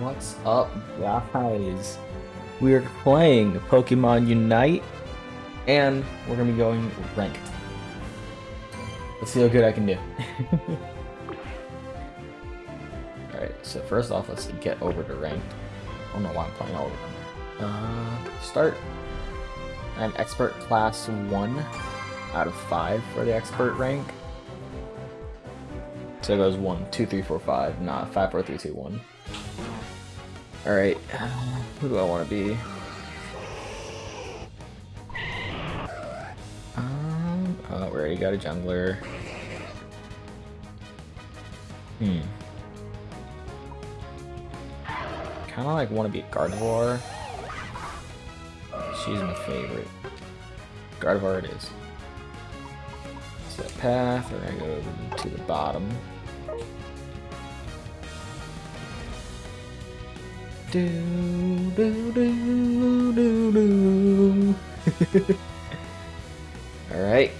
What's up, guys? We're playing Pokemon Unite, and we're gonna be going ranked. Let's see how good I can do. Alright, so first off, let's get over to ranked. I don't know why I'm playing all of them. Uh, start. I'm expert class 1 out of 5 for the expert rank. So it goes 1, 2, 3, 4, 5. Nah, 5, 4, 3, 2, 1. Alright, who do I want to be? Um, oh, we already got a jungler. Hmm. Kind of like want to be a Gardevoir. She's my favorite. Gardevoir it is. Set path, we're gonna go to the bottom. Do do do do do. All right.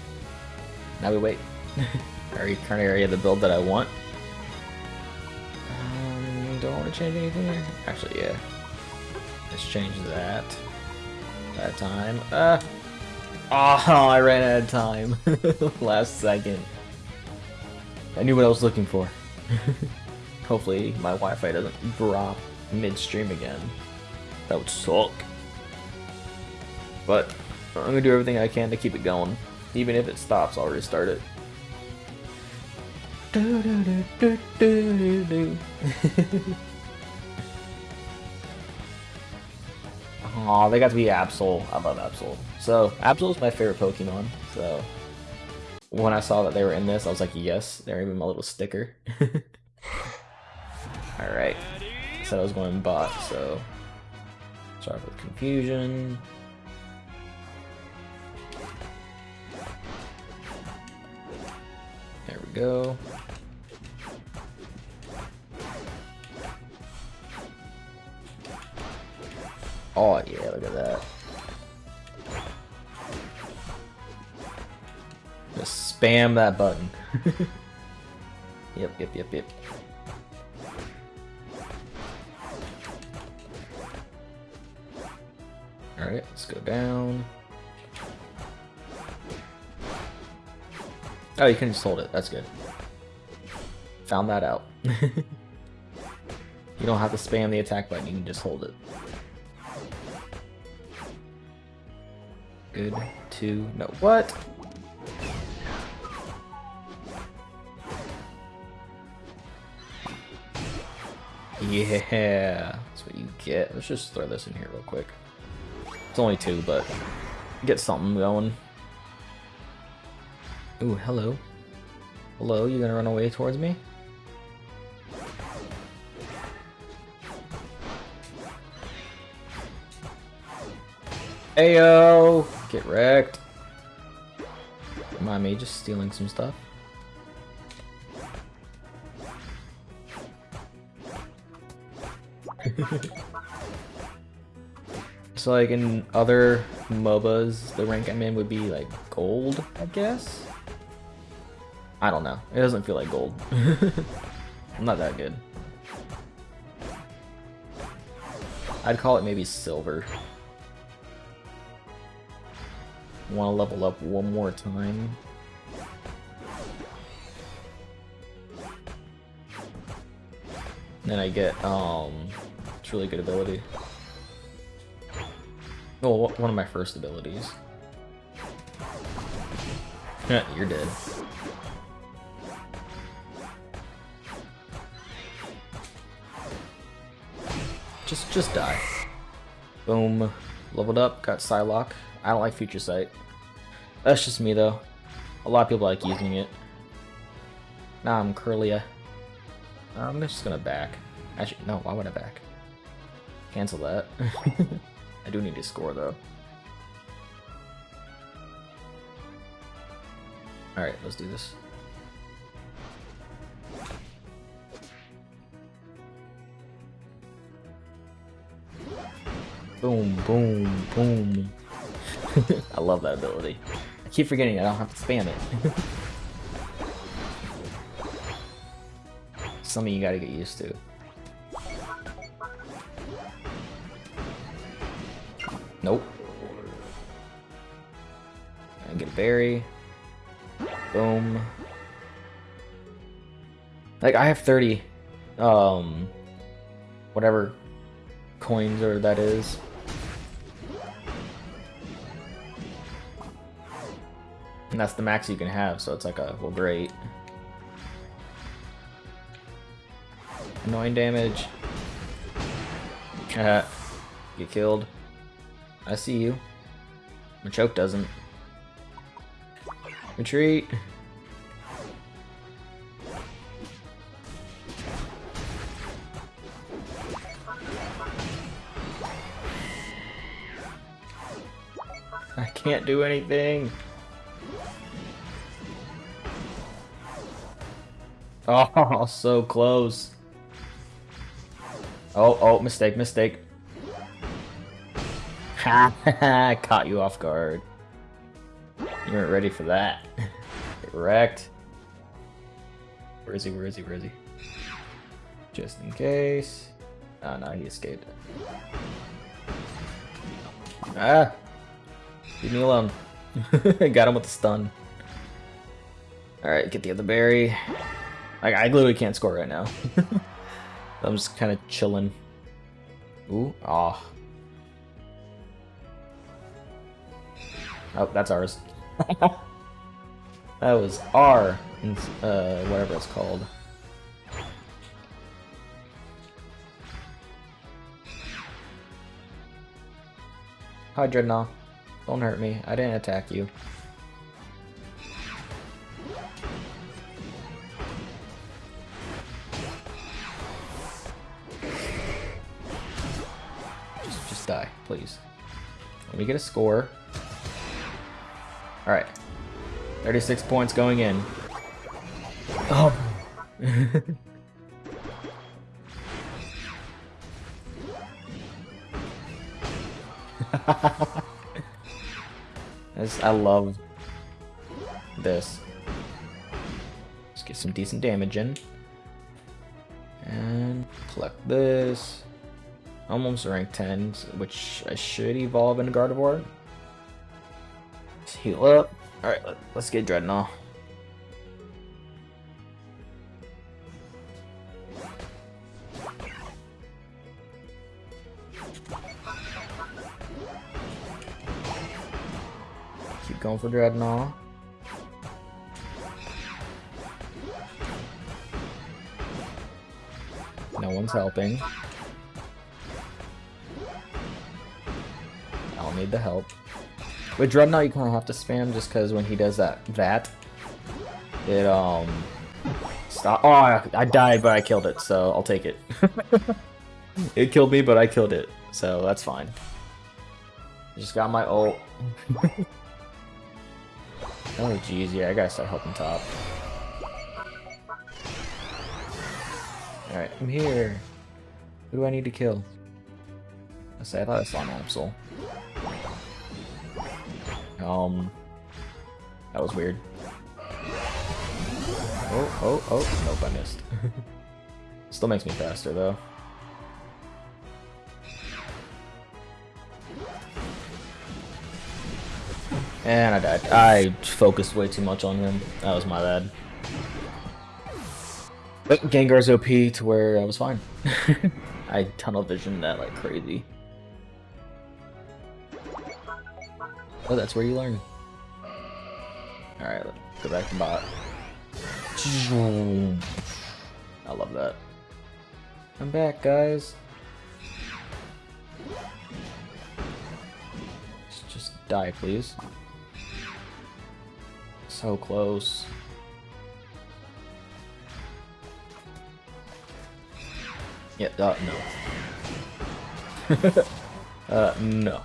Now we wait. Are you current area the build that I want? Um, don't want to change anything. Actually, yeah. Let's change that. That time. Uh. Oh, I ran out of time. Last second. I knew what I was looking for. Hopefully, my Wi-Fi doesn't drop midstream again. That would suck. But I'm gonna do everything I can to keep it going. Even if it stops, I'll restart it. Do, do, do. Aw, they got to be Absol. I love Absol. So, Absol is my favorite Pokemon, so... When I saw that they were in this, I was like, yes, they're even my little sticker. Alright. Said I was going bot, so... Start with confusion. There we go. Oh yeah, look at that. Just spam that button. yep, yep, yep, yep. Alright, let's go down. Oh, you can just hold it. That's good. Found that out. you don't have to spam the attack button, you can just hold it. Good. Two. No. What? Yeah. That's what you get. Let's just throw this in here real quick. It's only two, but get something going. Ooh, hello. Hello, you gonna run away towards me? Ayo! Get wrecked. Mind me just stealing some stuff. so like in other MOBAs, the rank I'm in would be like gold, I guess? I don't know. It doesn't feel like gold. I'm not that good. I'd call it maybe silver. Want to level up one more time. Then I get, um, it's really good ability. Oh, one of my first abilities. You're dead. Just, just die. Boom. Leveled up, got Psyshock. I don't like Future Sight. That's just me though. A lot of people like using it. Nah, I'm Kirlia. I'm just gonna back. Actually, no, why would I back? Cancel that. I do need to score though. Alright, let's do this. Boom, boom, boom. I love that ability. I keep forgetting I don't have to spam it. Something you gotta get used to. Nope. And get a berry. Boom. Like, I have 30, um, whatever coins or that is. And that's the max you can have, so it's like a, well, great. Annoying damage. Get killed. I see you. Machoke doesn't. Retreat. I can't do anything. Oh, so close. Oh, oh, mistake, mistake. Caught you off guard. You weren't ready for that. Get wrecked. Where is he? Where is he? Where is he? Just in case. Oh no, he escaped. Ah! Leave me alone. Got him with the stun. Alright, get the other berry. Like, I literally can't score right now. I'm just kind of chilling. Ooh, ah. Oh. Oh, that's ours. that was R, uh, whatever it's called. Hi, Drednaw. Don't hurt me. I didn't attack you. Just, just die, please. Let me get a score. Alright. 36 points going in. Oh. I love this. Let's get some decent damage in. And collect this. I'm Almost rank 10, which I should evolve into Gardevoir. Let's heal up. Alright, let's get Drednaw. Keep going for Drednaw. No one's helping. I'll need the help. With Drednaw, you kind of have to spam just because when he does that, that, it, um, stop. Oh, I, I died, but I killed it, so I'll take it. it killed me, but I killed it, so that's fine. Just got my ult. Oh jeez, yeah, I gotta start helping top. Alright, I'm here. Who do I need to kill? I say I thought I saw an Absol. Um that was weird. Oh, oh, oh, nope, I missed. Still makes me faster though. And I died. I focused way too much on him. That was my bad. But Gengar's OP to where I was fine. I tunnel visioned that like crazy. Oh, that's where you learn. Alright, go back to bot. I love that. I'm back, guys. Just die, please. So close. Yeah, uh, no. uh, no.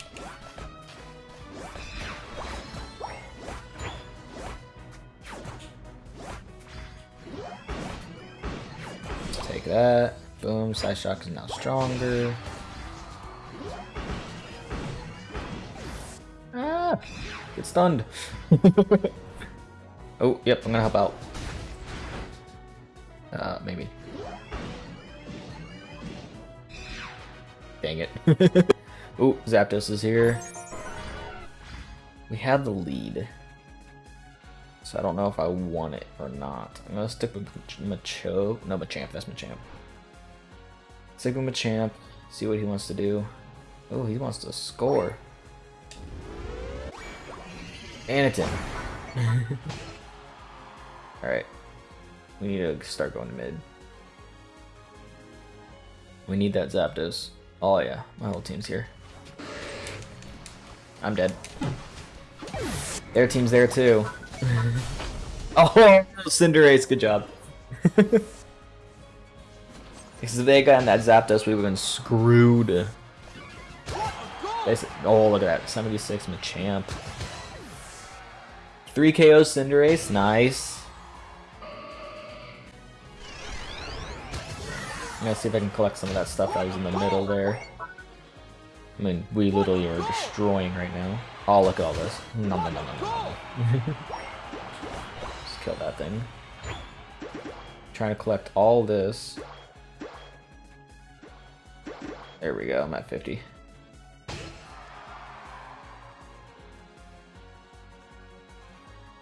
That. Boom, Psyshock is now stronger. Ah! Get stunned. Oh, yep, I'm gonna help out. Uh, maybe. Dang it. oh, Zapdos is here. We have the lead. So I don't know if I want it or not. I'm gonna stick with Macho. No, Machamp. That's Machamp. Stick with Machamp. See what he wants to do. Oh, he wants to score. Anakin. Alright. We need to start going to mid. We need that Zapdos. Oh yeah, my whole team's here. I'm dead. Their team's there too. oh, Cinderace, good job. Because if they got that Zapdos, we would have been screwed. oh, look at that. 76 Machamp. 3 KO Cinderace, nice. I'm gonna see if I can collect some of that stuff that was in the middle there. I mean, we literally are destroying right now. Oh, look at all this. Nom, nom, nom, nom, Just kill that thing. Trying to collect all this. There we go, I'm at 50.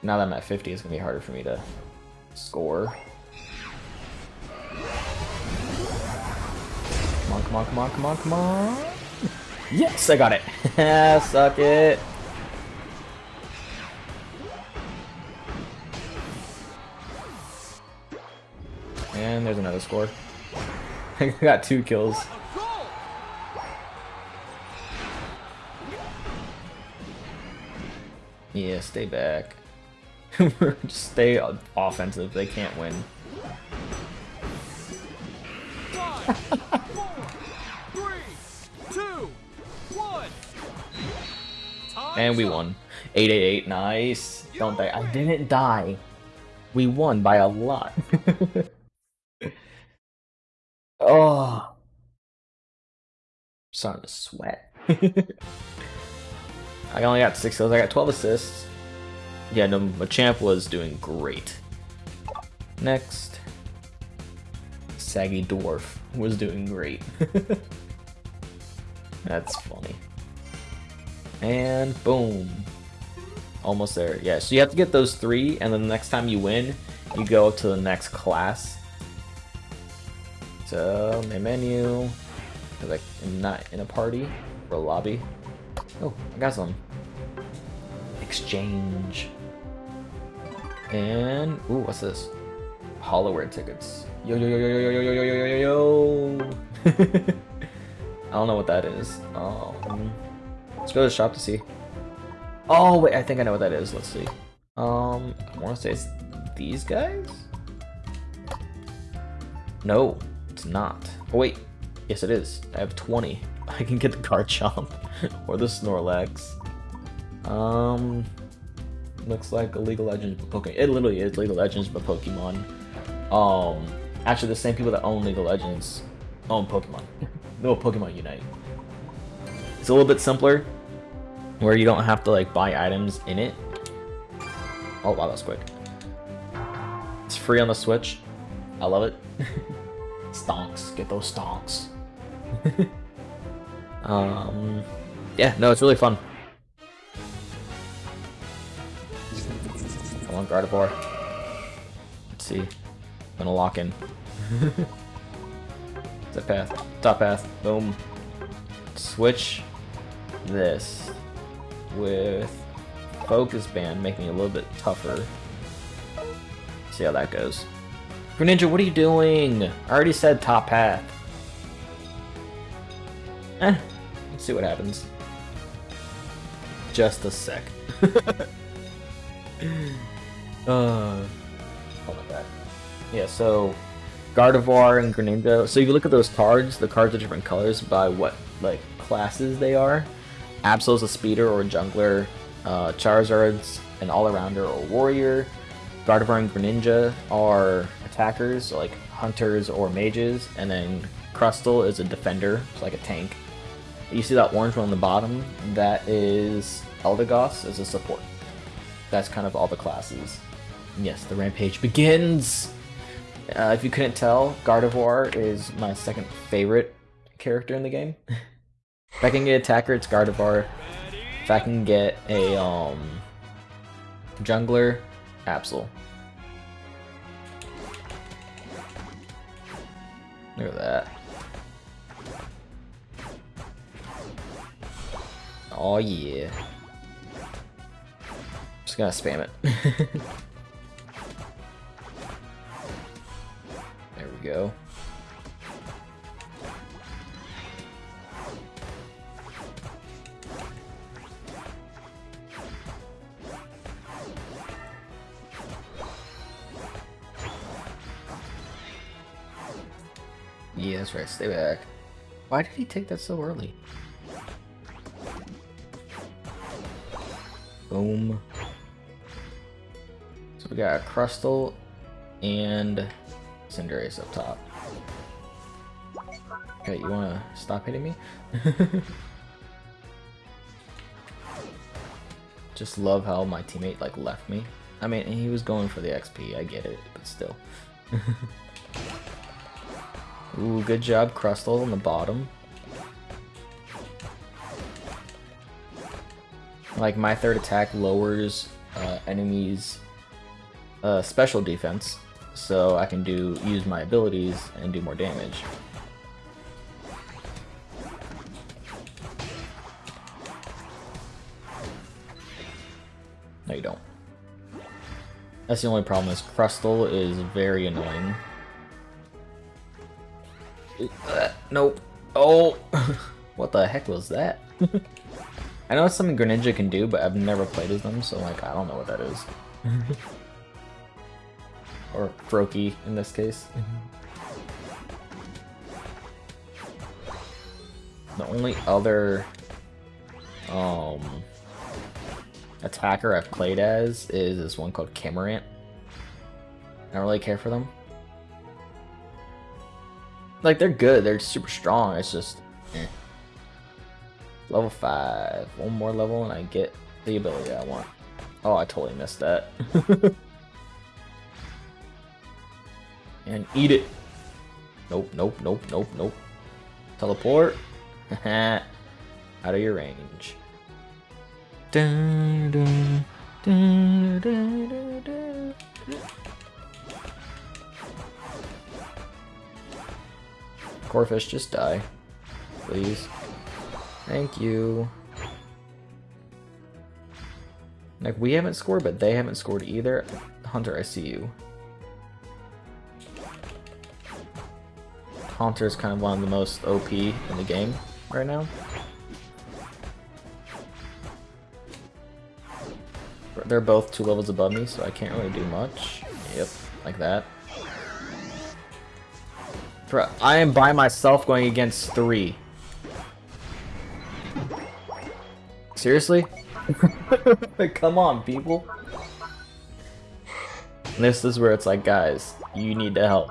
Now that I'm at 50, it's going to be harder for me to score. Come on, come on, come on, come on, come on. Yes, I got it. Suck it. And there's another score. I got two kills. Yeah, stay back. Just stay offensive. They can't win. And we won. 888, nice. Don't die. I didn't die. We won by a lot. Oh. starting to sweat. I only got 6 kills, I got 12 assists. Yeah, no, Machamp was doing great. Next. Saggy Dwarf was doing great. That's funny. And boom. Almost there. Yeah, so you have to get those three, and then the next time you win, you go to the next class. So, my menu. Like, I'm not in a party or a lobby. Oh, I got some. Exchange. And, ooh, what's this? Holowear tickets. Yo, yo, yo, yo, yo, yo, yo, yo, yo, yo, yo, I don't know what that is. Um, let's go to the shop to see. Oh, wait, I think I know what that is. Let's see. Um, I want to say it's these guys? No, not. Oh, wait. Yes, it is. I have 20. I can get the Garchomp or the Snorlax. Um, looks like a League of Legends Pokemon. It literally is League of Legends but Pokemon. Um, actually, the same people that own League of Legends own Pokemon. no, Pokemon Unite. It's a little bit simpler, where you don't have to like buy items in it. Oh wow, that's quick. It's free on the Switch. I love it. Stonks, get those stonks. um, yeah, no, it's really fun. I want Gardevoir. Let's see. I'm gonna lock in. that path. Top path. Boom. Switch this with Focus Band, making it a little bit tougher. See how that goes. Greninja, what are you doing? I already said top path. Eh, let's see what happens. Just a sec. uh, hold that. Yeah, so Gardevoir and Greninja. So if you look at those cards, the cards are different colors by what like classes they are. Absol's a speeder or jungler. Uh, Charizard's an all-arounder or warrior. Gardevoir and Greninja are attackers, like hunters or mages, and then Crustle is a defender, so like a tank. You see that orange one on the bottom? That is Eldegoss as a support. That's kind of all the classes. Yes, the rampage begins! Uh, if you couldn't tell, Gardevoir is my second favorite character in the game. If I can get attacker, it's Gardevoir. If I can get a um jungler, Absol. Look at that. Oh yeah. Just gonna spam it. there we go. Yeah, that's right. Stay back. Why did he take that so early? Boom. So we got a Crustle and Cinderace up top. Okay, you wanna stop hitting me? Just love how my teammate like left me. I mean, he was going for the XP, I get it, but still. Ooh, good job, Crustle on the bottom. Like, my third attack lowers uh, enemies' uh, special defense, so I can do use my abilities and do more damage. No, you don't. That's the only problem is Crustle is very annoying. Uh, nope. Oh! what the heck was that? I know it's something Greninja can do, but I've never played as them, so like, I don't know what that is. or Froakie, in this case. the only other um, attacker I've played as is this one called Cramorant. I don't really care for them. Like, they're good, they're super strong, it's just... Eh. Level 5. One more level and I get the ability I want. Oh, I totally missed that. and eat it. Nope, nope, nope, nope, nope. Teleport. Out of your range. Dun, dun, dun, Corphish, just die. Please. Thank you. Like, we haven't scored, but they haven't scored either. Haunter, I see you. Haunter is kind of one of the most OP in the game right now. They're both two levels above me, so I can't really do much. Yep, like that. I am by myself going against three. Seriously? Come on, people. This is where it's like, guys, you need to help.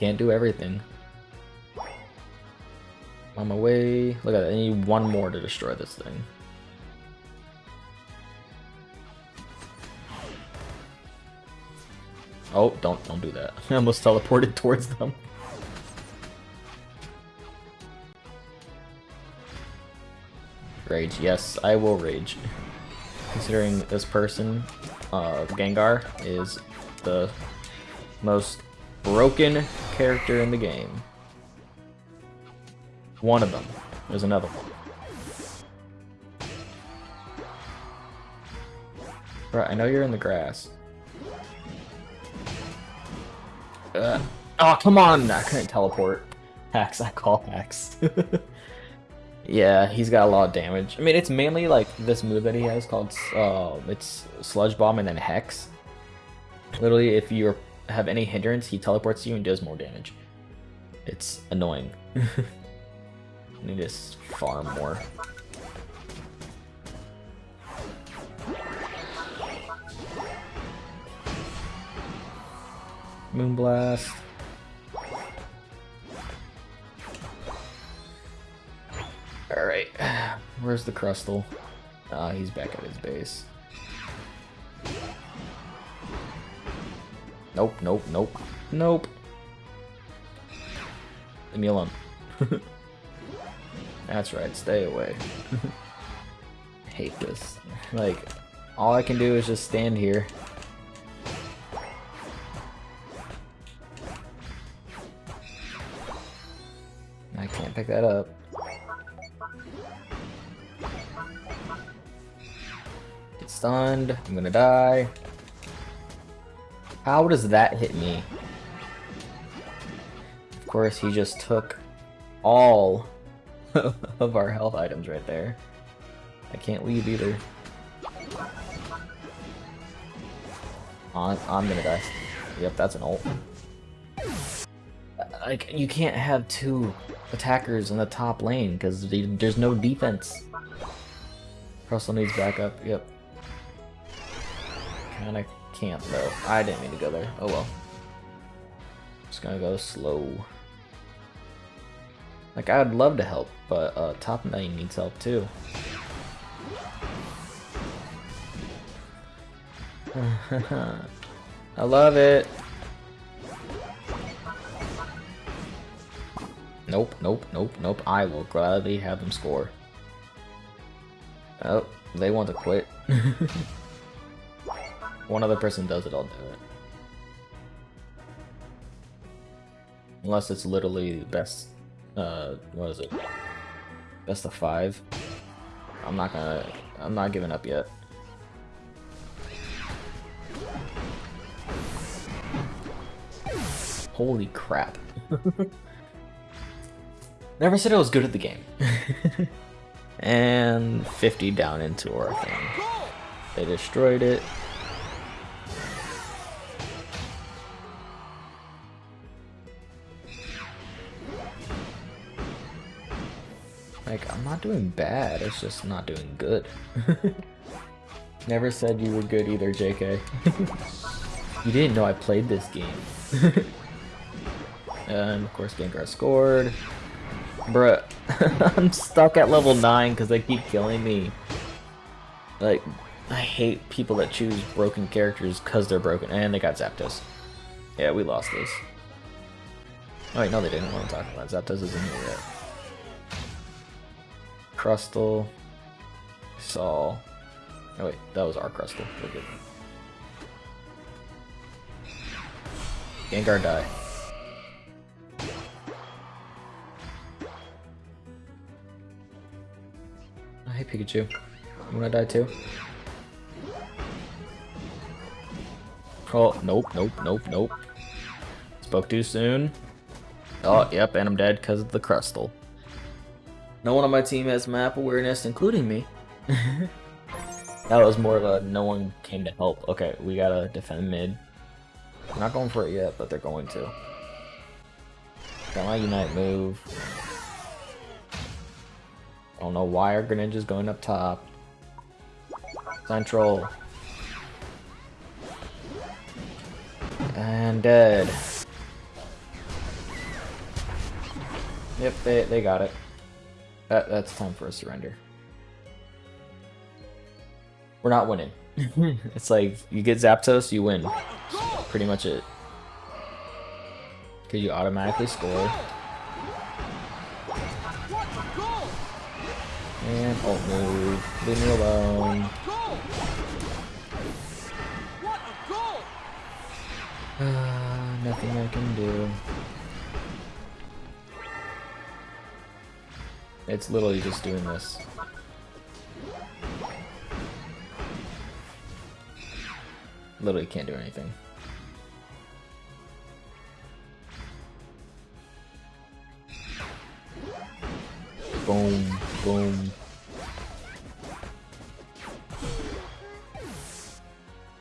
Can't do everything. On my way. Look at that. I need one more to destroy this thing. Oh, don't don't do that. I almost teleported towards them. Rage, yes, I will rage. Considering this person, uh, Gengar, is the most broken character in the game. One of them. There's another one. Right, I know you're in the grass. Uh, oh, come on! I couldn't teleport. Hacks, I call hacks. yeah, he's got a lot of damage. I mean, it's mainly like this move that he has called, uh, it's Sludge Bomb and then Hex. Literally, if you have any hindrance, he teleports you and does more damage. It's annoying. I need to farm more. Moonblast. Alright, where's the Crustle? Ah, he's back at his base. Nope, nope, nope, nope. Leave me alone. That's right, stay away. Hate this. Like, all I can do is just stand here. I can't pick that up. Get stunned. I'm gonna die. How does that hit me? Of course, he just took all of our health items right there. I can't leave either. I'm, I'm gonna die. Yep, that's an ult. Like, you can't have two attackers in the top lane because there's no defense. Crustle needs backup, yep. Kinda can't though. I didn't mean to go there. Oh well. Just gonna go slow. Like, I'd love to help, but uh, top lane needs help too. I love it. Nope, nope, nope, nope. I will gladly have them score. Oh, they want to quit. One other person does it, I'll do it. Unless it's literally the best, uh, what is it? Best of five. I'm not gonna, I'm not giving up yet. Holy crap. Never said I was good at the game. and 50 down into our thing. They destroyed it. Like, I'm not doing bad, it's just not doing good. Never said you were good either, JK. you didn't know I played this game. and of course Gengar scored. Bruh, I'm stuck at level 9 because they keep killing me. Like, I hate people that choose broken characters because they're broken. And they got Zapdos. Yeah, we lost this. Oh wait, no they didn't want to talk about Zapdos isn't here yet. Crustle. Saw. Oh wait, that was our Crustle. We're good. Gengar die. Hey Pikachu. You wanna die too? Oh, nope, nope, nope, nope. Spoke too soon. Oh, yep, and I'm dead because of the Crustle. No one on my team has map awareness, including me. that was more of a no one came to help. Okay, we gotta defend mid. Not going for it yet, but they're going to. Got my Unite move. I don't know why our Greninja's going up top. Central. And dead. Yep, they, they got it. That, that's time for a surrender. We're not winning. it's like, you get Zapdos, you win. Pretty much it. Because you automatically score. And ult move. Leave me alone. Uh, nothing I can do. It's literally just doing this. Literally can't do anything. Boom, boom.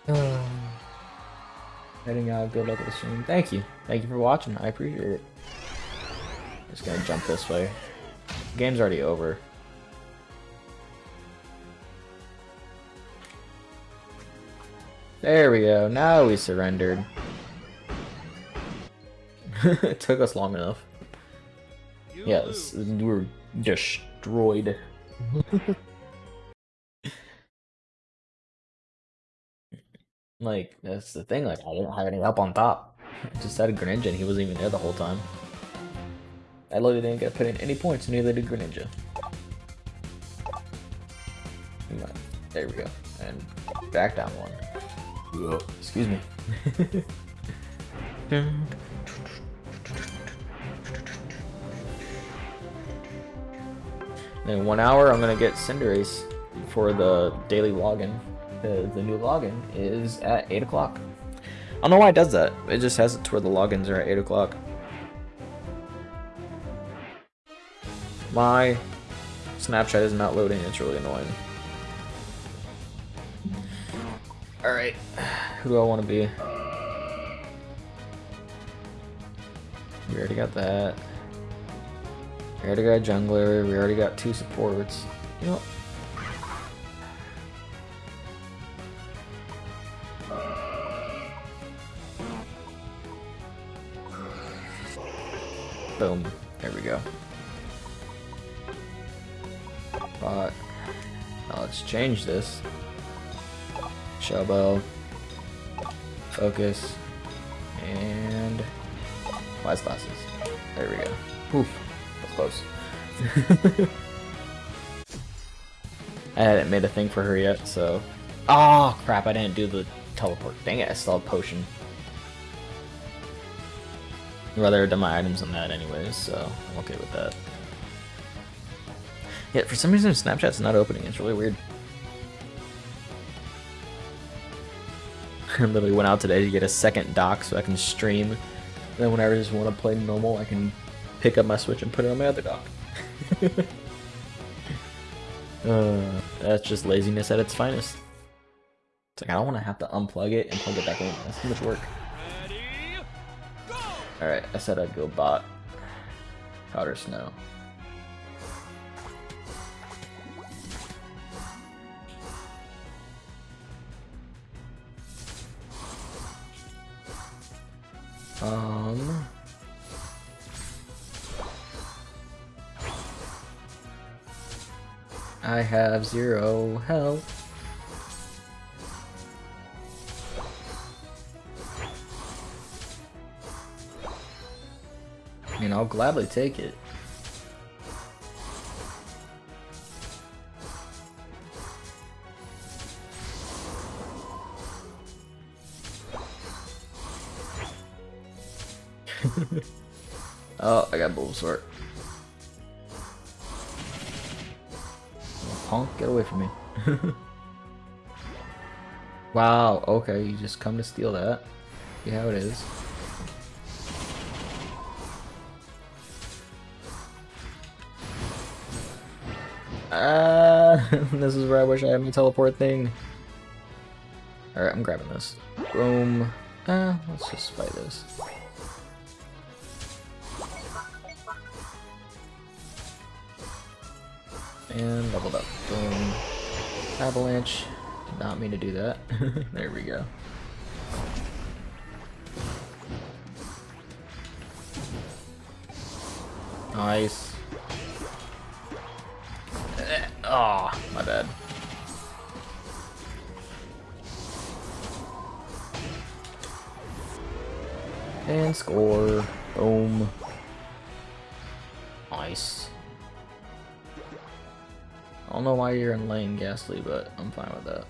Um, heading out, good luck with the stream. Thank you. Thank you for watching. I appreciate it. Just gonna jump this way. Game's already over. There we go. Now we surrendered. it took us long enough. Yes, we were destroyed. like, that's the thing, like, I didn't have any help on top. I just had a Greninja and he wasn't even there the whole time. I literally didn't get put in any points, neither did Greninja. There we go. And back down one. Excuse me. in one hour, I'm gonna get Cinderace for the daily login. The, new login is at 8 o'clock. I don't know why it does that. It just has it to where the logins are at 8 o'clock. My Snapchat is not loading, it's really annoying. Alright, who do I want to be? We already got that. We already got jungler, we already got two supports. You know Boom. There we go. But now let's change this. Shell Bell. Focus. And wise glasses. There we go. Poof. That's close. I hadn't made a thing for her yet, so... Oh, crap, I didn't do the teleport. Dang it, I still have potion. Rather have my items on that anyways, so I'm okay with that. Yeah, for some reason Snapchat's not opening, it's really weird. I literally went out today to get a second dock so I can stream. And then whenever I just want to play normal, I can pick up my Switch and put it on my other dock. uh, that's just laziness at its finest. It's like, I don't want to have to unplug it and plug it back in. That's too much work. Alright, I said I'd go bot. Powder snow. Um... I have zero health. I'll gladly take it. oh, I got Bulbasaur. Punk, get away from me. wow, okay, you just come to steal that. See how it is. Ah, this is where I wish I had my teleport thing. Alright, I'm grabbing this. Boom. Uh, let's just fight this. And leveled up. Boom. Avalanche. Did not mean to do that. there we go. Nice. Oh, my bad. And score. Boom. Nice. I don't know why you're in lane, Gastly, but I'm fine with that.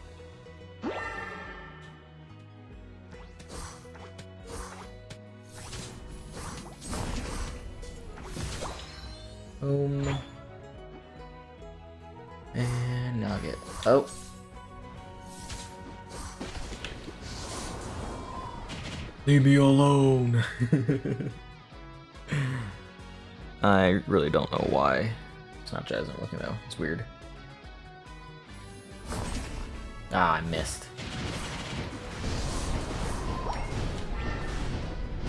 Leave me alone. I really don't know why Snapchat isn't looking though. It's weird. Ah, I missed.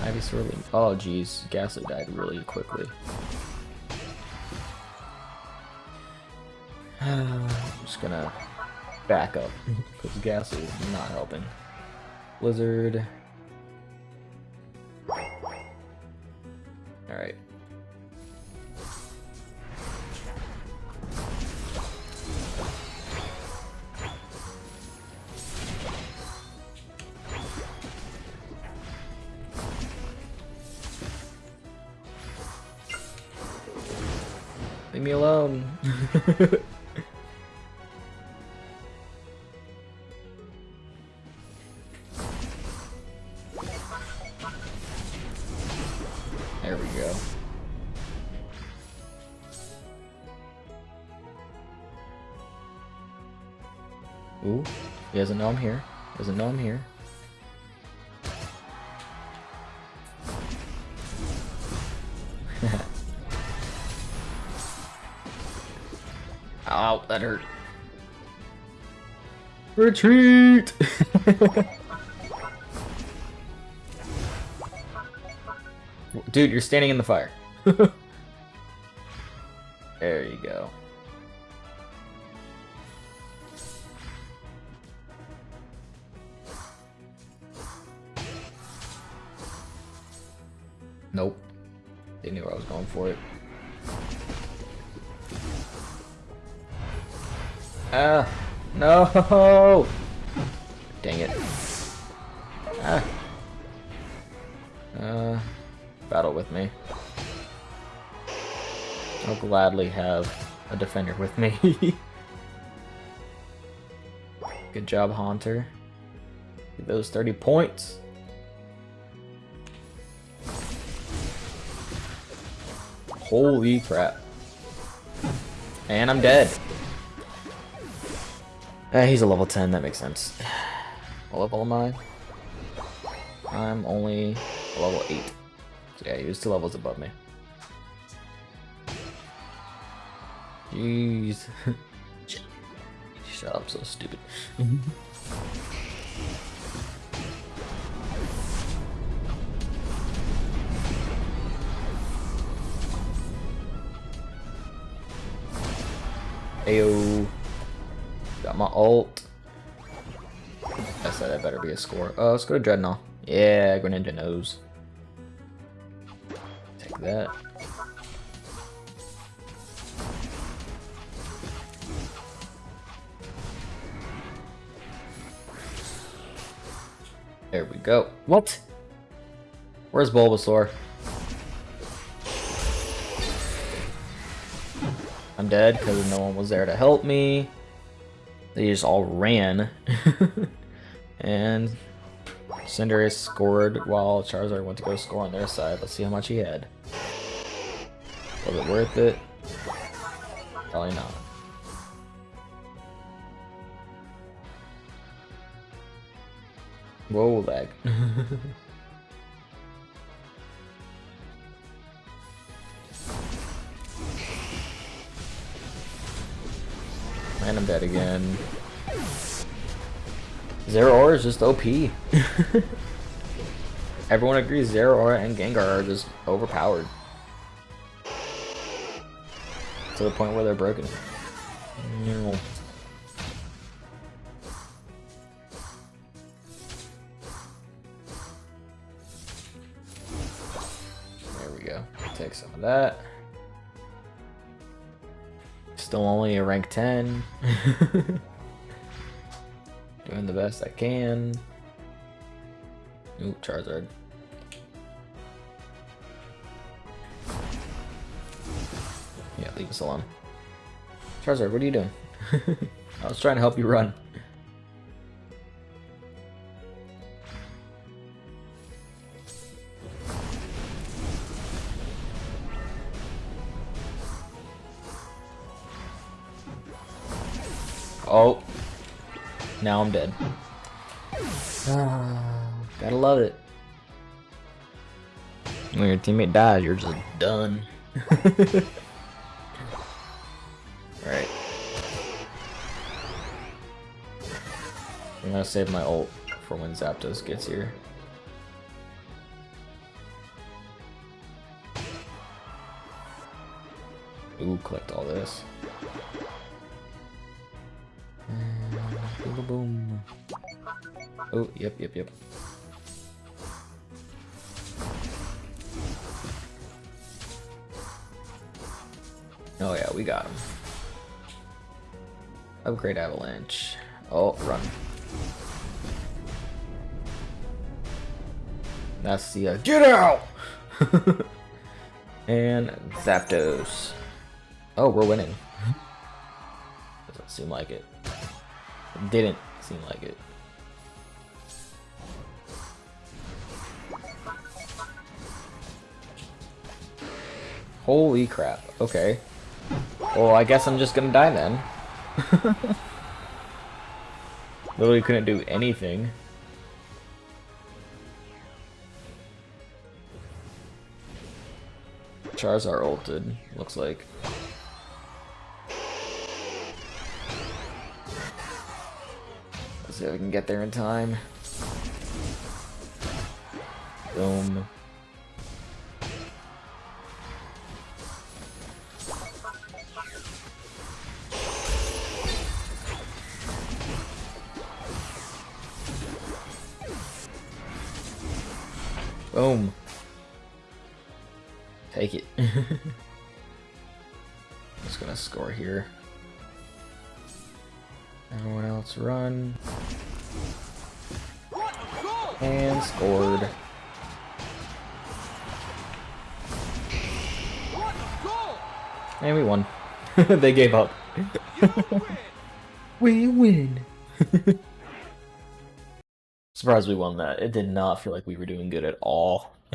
Ivy Swirling. Oh, jeez. Gastly died really quickly. I'm just gonna back up because Gastly is not helping. Blizzard. Leave me alone. there we go. Ooh, he doesn't know I'm here. Doesn't know I'm here. That hurt. Retreat! Dude, you're standing in the fire. no! Dang it. Ah. Uh, battle with me. I'll gladly have a defender with me. Good job, Haunter. Get those 30 points. Holy crap. And I'm dead. Uh, he's a level 10, that makes sense. What level am I? I'm only level 8. So yeah, he was two levels above me. Jeez. Shut up, so stupid. Ayo. My ult. I said that better be a score. Oh, let's go to Drednaw. Yeah, Greninja knows. Take that. There we go. What? Where's Bulbasaur? I'm dead because no one was there to help me. They just all ran. and Cinderace scored while Charizard went to go score on their side. Let's see how much he had. Was it worth it? Probably not. Whoa, lag. and I'm dead again. Zeraora is just OP. Everyone agrees Zeraora and Gengar are just overpowered. To the point where they're broken. No. There we go. Take some of that. Still only a rank 10. Doing the best I can. Ooh, Charizard. Yeah, leave us alone. Charizard, what are you doing? I was trying to help you run. Now I'm dead. Gotta love it. When your teammate dies, you're just done. Alright. I'm gonna save my ult for when Zapdos gets here. Ooh, collect all this. Boom. Oh, yep, yep, yep. Oh yeah, we got him. Upgrade avalanche. Oh, run. That's the uh, get out. and Zapdos. Oh, we're winning. Doesn't seem like it. Didn't seem like it. Holy crap. Okay. Well, I guess I'm just gonna die then. Literally couldn't do anything. Charizard ulted, looks like. If I can get there in time. Boom. Boom. Take it. Just gonna score here. Everyone else run. And scored. And we won. they gave up. we win. Surprised we won that. It did not feel like we were doing good at all.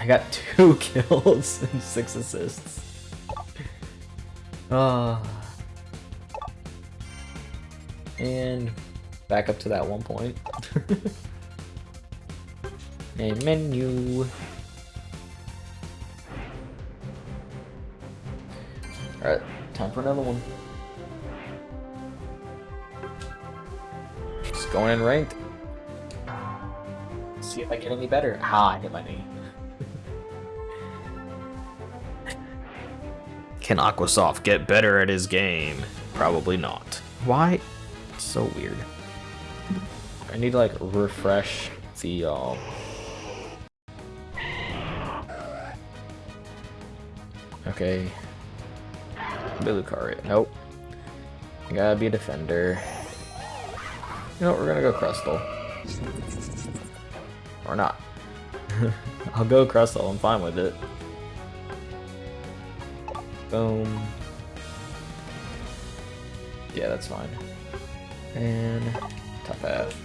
I got two kills and six assists. Ah. and back up to that one point. A menu. Alright, time for another one. Just going in ranked. See if I get any better. Ah, I hit my knee. Can Aquasoft get better at his game? Probably not. Why? It's so weird. I need to like refresh the um Okay. Lucario. Nope. I gotta be a defender. You know what, we're gonna go Crustle. Or not. I'll go Crustle, I'm fine with it. Boom. Yeah, that's fine. And top half.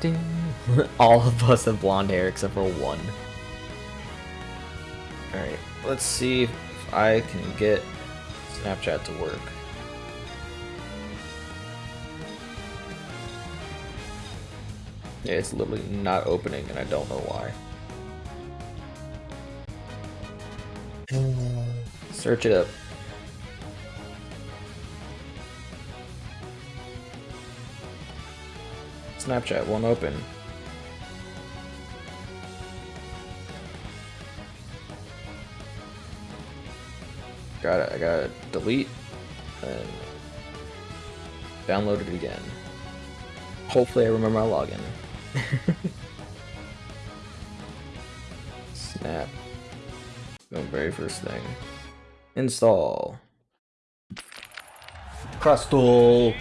Ding. All of us have blonde hair except for one. Alright, let's see if I can get Snapchat to work. Yeah, it's literally not opening and I don't know why. Search it up. Snapchat won't open. Got it. I gotta delete and download it again. Hopefully I remember my login. Snap. The very first thing. Install. Crustle.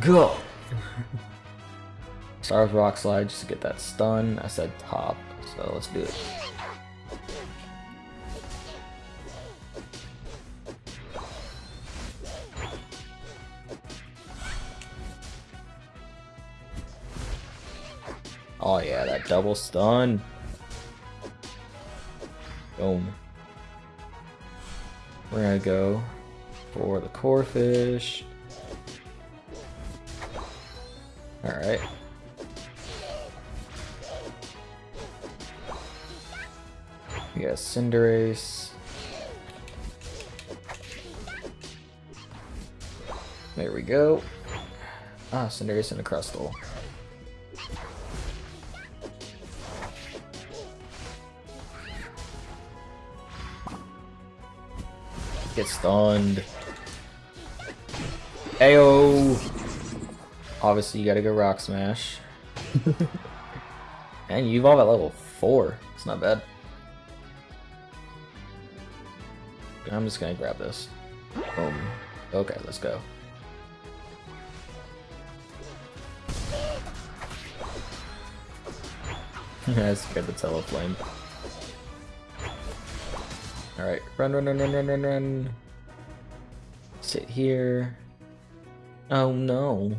Go. Start with Rock Slide just to get that stun. I said top, so let's do it. Oh yeah, that double stun. Boom. We're gonna go for the Corphish. Alright. We got Cinderace. There we go. Ah, Cinderace and a Crustle. Get stunned. Ayo! Obviously, you gotta go Rock Smash. and you evolve at level 4. It's not bad. I'm just gonna grab this. Boom. Okay, let's go. I scared the Talonflame. Alright, run, run, run, run, run, run, run. Sit here. Oh no.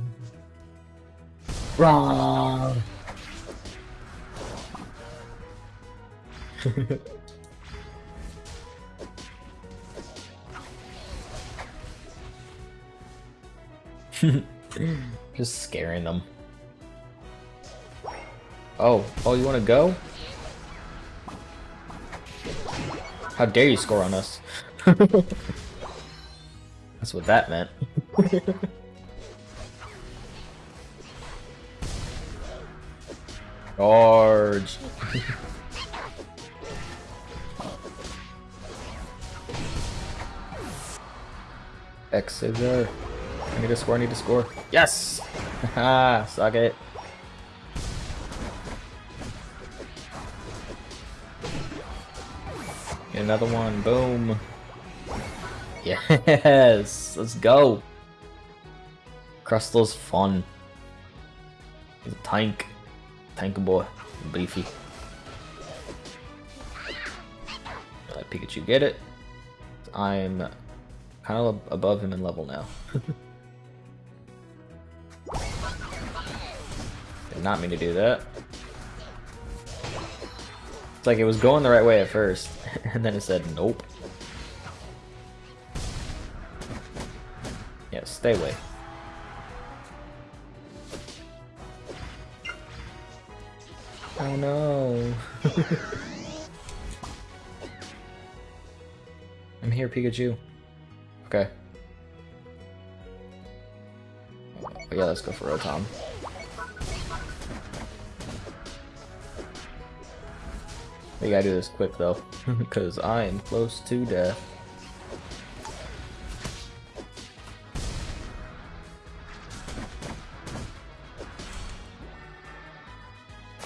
Wrong! Just scaring them. Oh, oh, you want to go? How dare you score on us? That's what that meant. Charge! X is there. I need to score, I need to score. Yes! Haha, suck it. Another one, boom. Yes, let's go. Crustle's fun. He's a tank. Tank boy. Beefy. Let Pikachu get it. I'm kind of above him in level now. Did not mean to do that. It's like it was going the right way at first, and then it said nope. Yeah, stay away. Oh no. I'm here, Pikachu. Okay. Yeah, let's go for Rotom. We gotta do this quick though, because I am close to death.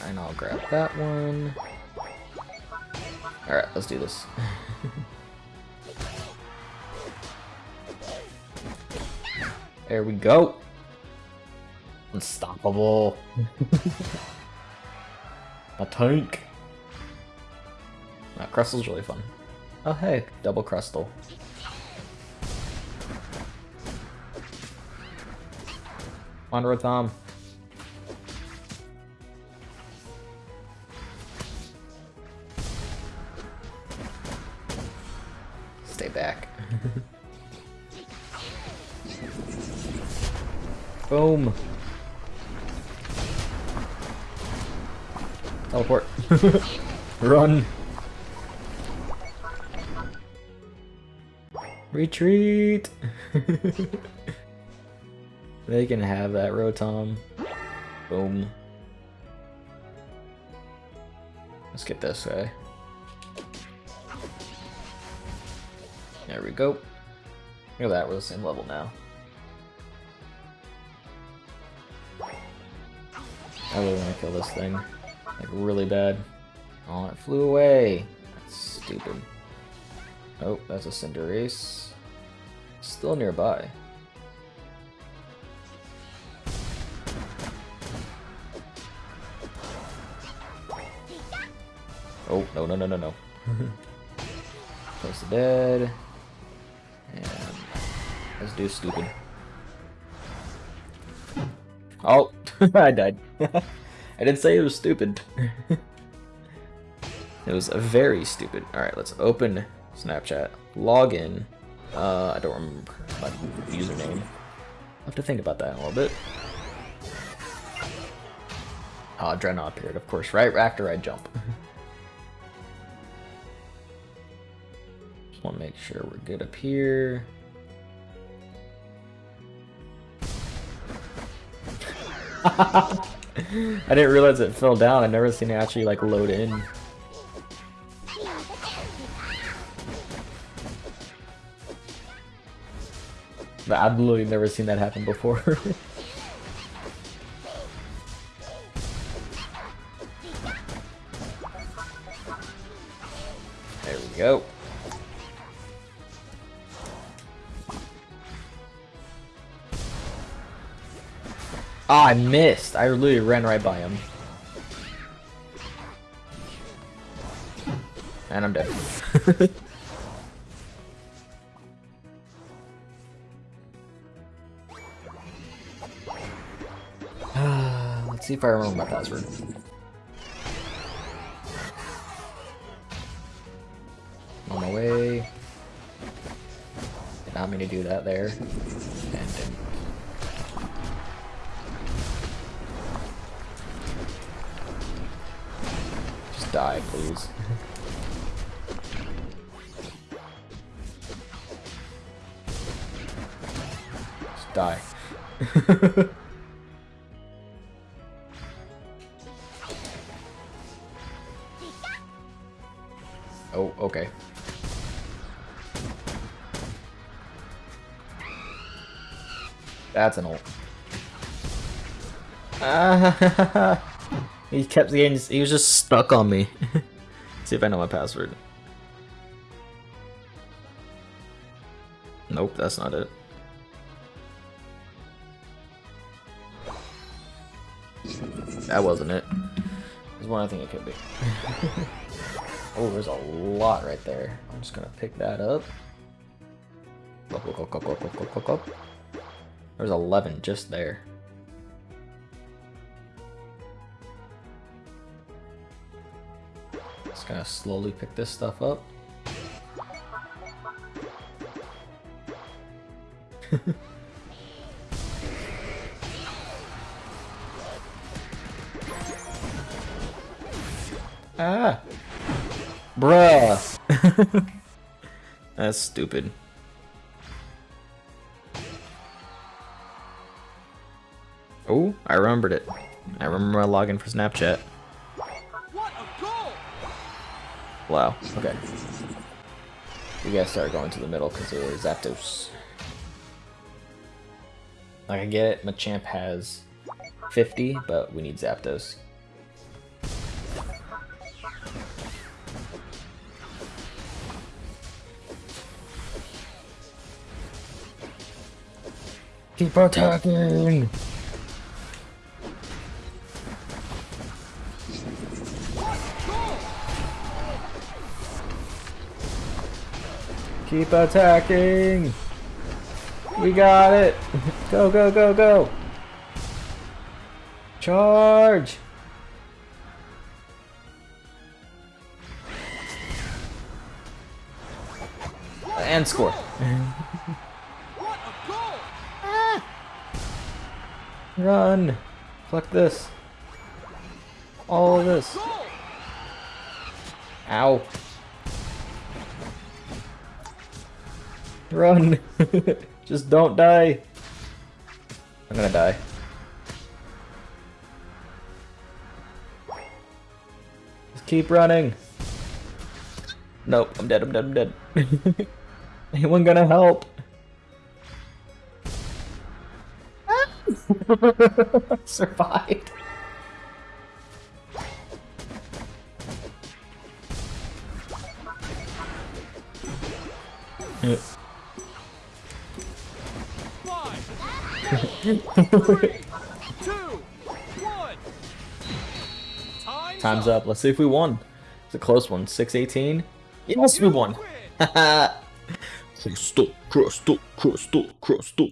And I'll grab that one. Alright, let's do this. there we go. Unstoppable. A tank. That Crustle's really fun. Oh hey, double Crustle. On Rotom. Stay back. Boom. Teleport. Run. Retreat! they can have that Rotom. Boom. Let's get this guy. There we go. Look at that, we're the same level now. I really want to kill this thing. Like, really bad. Oh, it flew away. That's stupid. Oh, that's a Cinderace. Still nearby. Oh, no, no, no, no, no. Close to dead. And let's do stupid. Oh, I died. I didn't say it was stupid. it was very stupid. Alright, let's open Snapchat, log in, uh, I don't remember my username. I'll have to think about that a little bit. Oh, Drednaw appeared, of course, right after I jump. Just want to make sure we're good up here. I didn't realize it fell down. I've never seen it actually like load in. I've literally never seen that happen before. there we go. Ah, I missed. I literally ran right by him. And I'm dead. see if I remember my password. On my way. Did not mean to do that there. And didn't. Just die, please. Just die. That's an ult. Ah, he kept the getting. He was just stuck on me. See if I know my password. Nope, that's not it. That wasn't it. There's one I think it could be. oh, there's a lot right there. I'm just gonna pick that up. Up, up, up, up, up, up, up, up. There's 11 just there. Just gonna slowly pick this stuff up. ah! Bruh! That's stupid. I remembered it. I remember my login for Snapchat. Wow, okay. We gotta start going to the middle because of Zapdos. Like, I get it, Machamp has 50, but we need Zapdos. Keep attacking! Keep attacking! We got it! Go, go, go, go! Charge! And score. Run! Fuck this. All of this. Ow. Run! Just don't die. I'm gonna die. Just keep running. Nope, I'm dead, I'm dead, I'm dead. Anyone gonna help? Survived. Time's, up. Let's see if we won. It's a close one. 618. Yes, we won. crystal, crystal, crystal, crystal.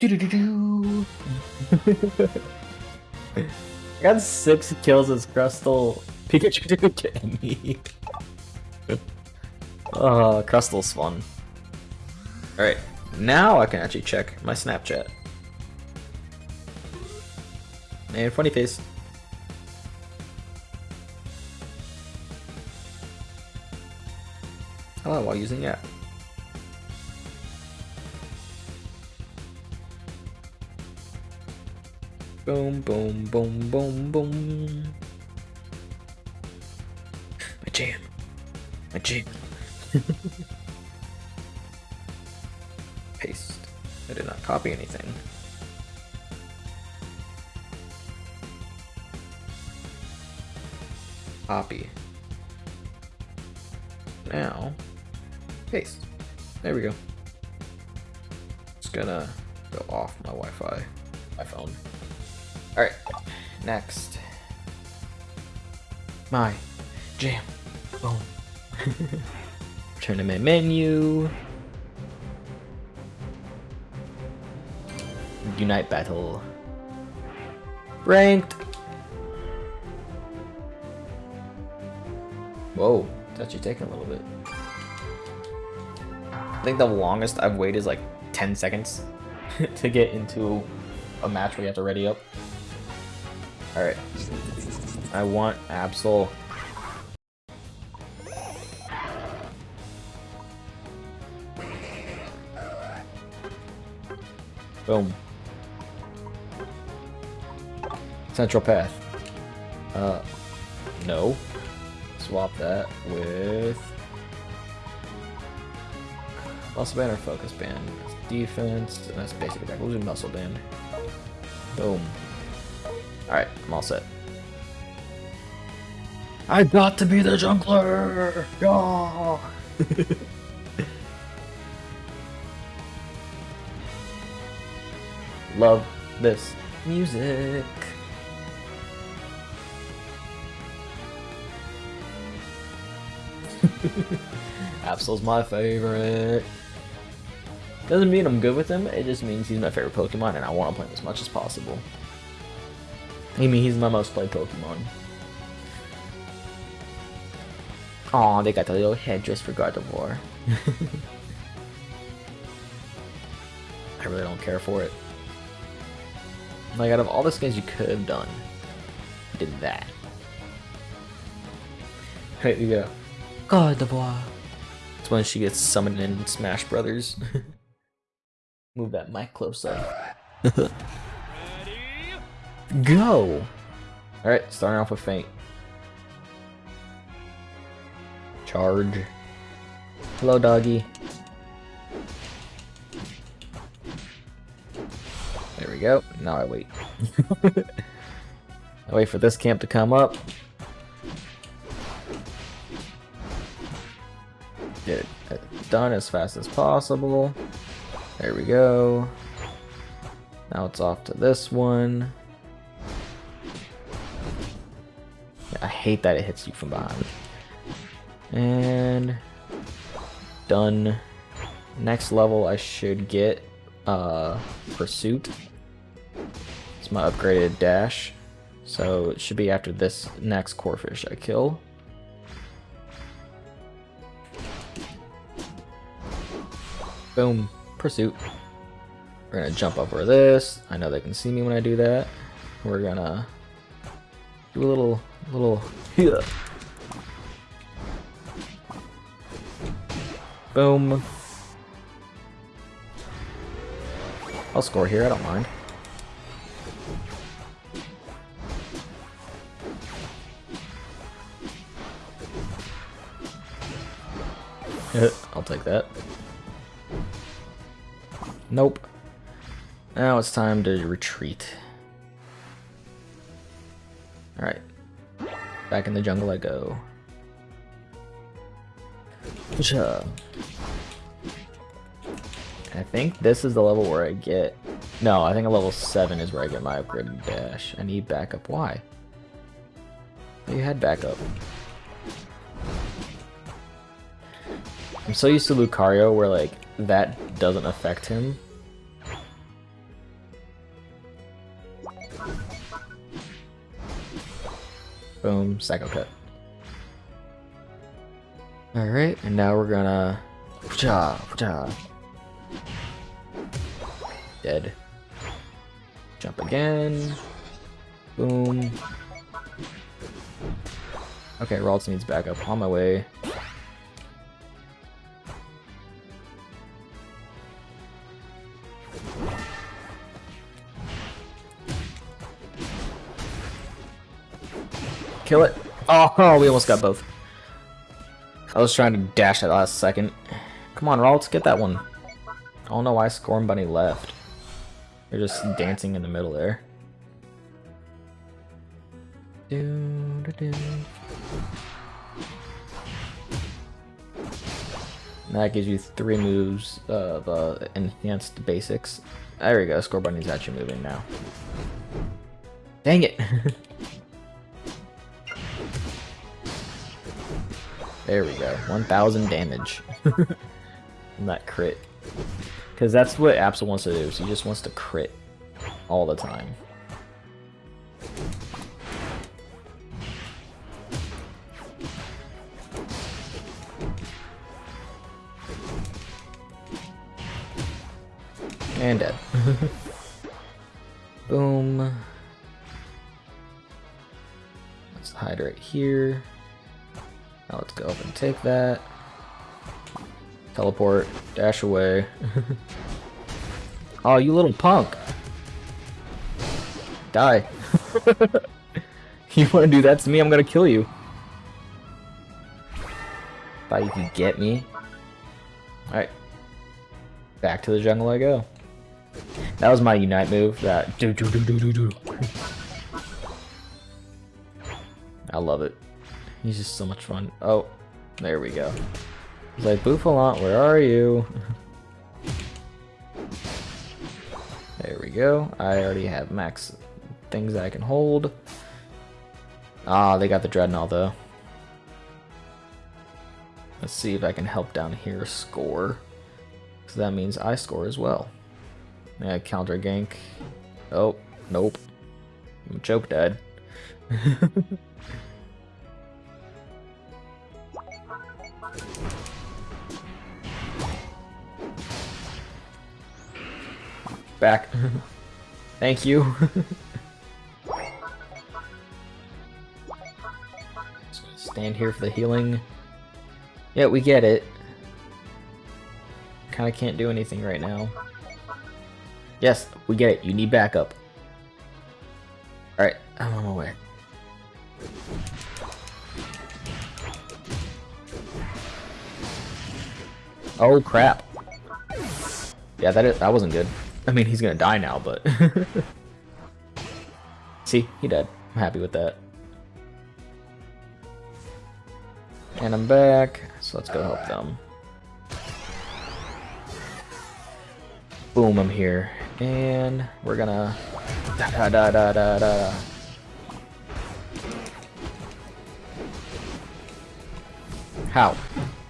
Do-do-do-do. I got six kills as Crustle. Pikachu didn't get any. uh, Crustle's fun. Alright, now I can actually check my Snapchat. And funny face. Hello, while using the app. Boom, boom, boom, boom, boom. My jam. My jam. Paste. I did not copy anything. Copy. Now, paste. There we go. Just gonna go off my Wi-Fi, my phone. All right, next. My jam. Boom. Tournament menu. Unite battle. Ranked. Whoa, it's actually taking a little bit. I think the longest I've waited is like 10 seconds to get into a match where you have to ready up. Alright. I want Absol. Boom. Central path. Uh, no. Swap that with muscle band or focus band. That's defense, and that's basic attack. We'll do muscle band. Boom. Alright, I'm all set. I got to be the jungler! Yeah! Love this music. Absol's my favorite. Doesn't mean I'm good with him, it just means he's my favorite Pokemon and I want to play him as much as possible. I mean, he's my most played Pokemon. Aw, they got the little headdress for Gardevoir. I really don't care for it. Like, out of all the skins you could have done, did that. Right, you go. Gardevoir. It's when she gets summoned in Smash Brothers. Move that mic closer. Ready? Go! Alright, starting off with Feint. Charge. Hello, doggy. We go. Now I wait. I wait for this camp to come up. Get it uh, done as fast as possible. There we go. Now it's off to this one. I hate that it hits you from behind. And done. Next level I should get uh, Pursuit. It's my upgraded dash. So it should be after this next Corphish I kill. Boom. Pursuit. We're gonna jump over this. I know they can see me when I do that. We're gonna do a little, little, yeah. Boom. I'll score here, I don't mind. I'll take that. Nope. Now it's time to retreat. Alright. Back in the jungle I go. I think this is the level where I get... No, I think a level 7 is where I get my upgraded dash. I need backup. Why? You had backup. I'm so used to Lucario where, like, that doesn't affect him. Boom, Psycho Cut. Alright, and now we're gonna... Dead. Jump again. Boom. Okay, Ralts needs backup. On my way. Kill it. Oh, we almost got both. I was trying to dash at last second. Come on, Ralts, get that one. I don't know why Scorbunny left. They're just dancing in the middle there. Do, do, do. That gives you three moves of uh, enhanced basics. There we go, Scorbunny's actually moving now. Dang it! there we go. 1,000 damage. That crit. Because that's what Absol wants to do. He just wants to crit all the time. And dead. Boom. Let's hide right here. Now let's go up and take that. Teleport. Dash away. oh, you little punk. Die. you want to do that to me? I'm gonna kill you. Thought you could get me. Alright. Back to the jungle I go. That was my unite move. That do do do do do do. I love it. He's just so much fun. Oh, there we go. He's like, Bouffalant, where are you? there we go. I already have max things I can hold. Ah, they got the Drednaw though. Let's see if I can help down here score. So that means I score as well. Yeah, counter gank. Oh, nope. I'm choke dead. Back. Thank you. stand here for the healing. Yeah, we get it. Kinda can't do anything right now. Yes, we get it. You need backup. Alright, I'm on my way. Oh crap. Yeah, that is, that wasn't good. I mean, he's gonna die now, but... See, he dead. I'm happy with that. And I'm back, so let's go help them. Boom, I'm here. And we're gonna... Da da da da da. How?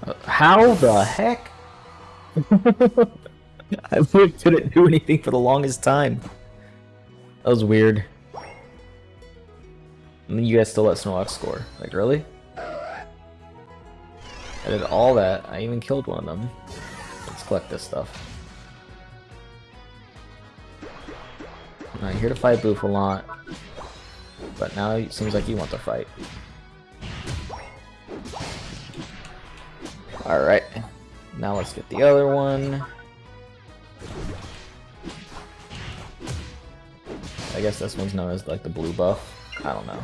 Uh, how the heck? I couldn't do anything for the longest time. That was weird. And you guys still let Snorlax score. Like, really? I did all that. I even killed one of them. Let's collect this stuff. I'm here to fight Bouffalant. But now it seems like you want to fight. Alright. Now let's get the other one. I guess this one's known as like the blue buff. I don't know.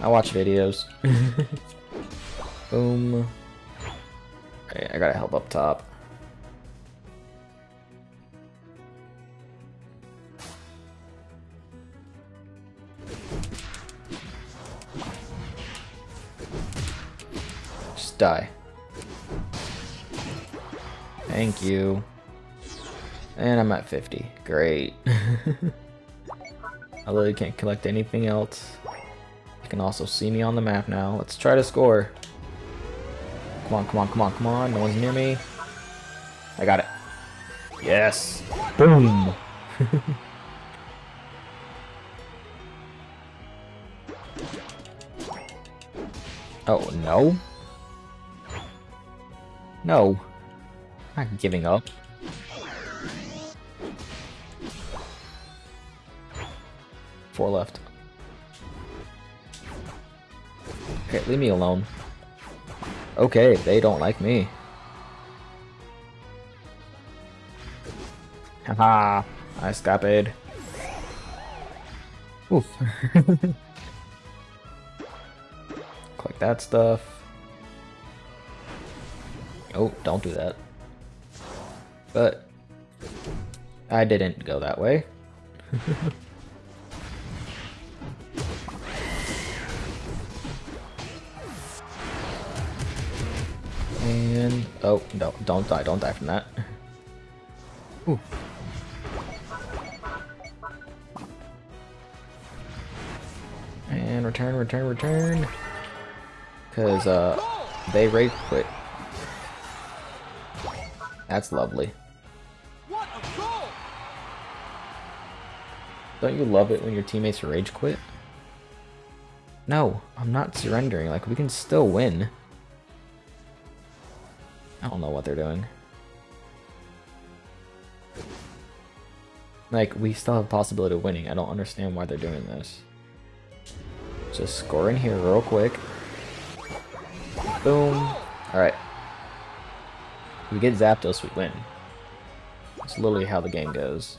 I watch videos. Boom. Okay, I gotta help up top. Die. Thank you. And I'm at 50. Great. I literally can't collect anything else. You can also see me on the map now. Let's try to score. Come on, come on, come on, come on. No one's near me. I got it. Yes. Boom. oh, no? No. I'm not giving up. Four left. Okay, leave me alone. Okay, they don't like me. Haha, I escaped. Oof. Collect that stuff. Oh, don't do that. But I didn't go that way. And oh no, don't die, don't die from that. Ooh. return, return, return. Because, uh, they rage quit. That's lovely. What a goal! Don't you love it when your teammates rage quit? No, I'm not surrendering. Like, we can still win. I don't know what they're doing. Like, we still have a possibility of winning. I don't understand why they're doing this. Just score in here real quick. Boom. Alright. We get Zapdos, we win. It's literally how the game goes.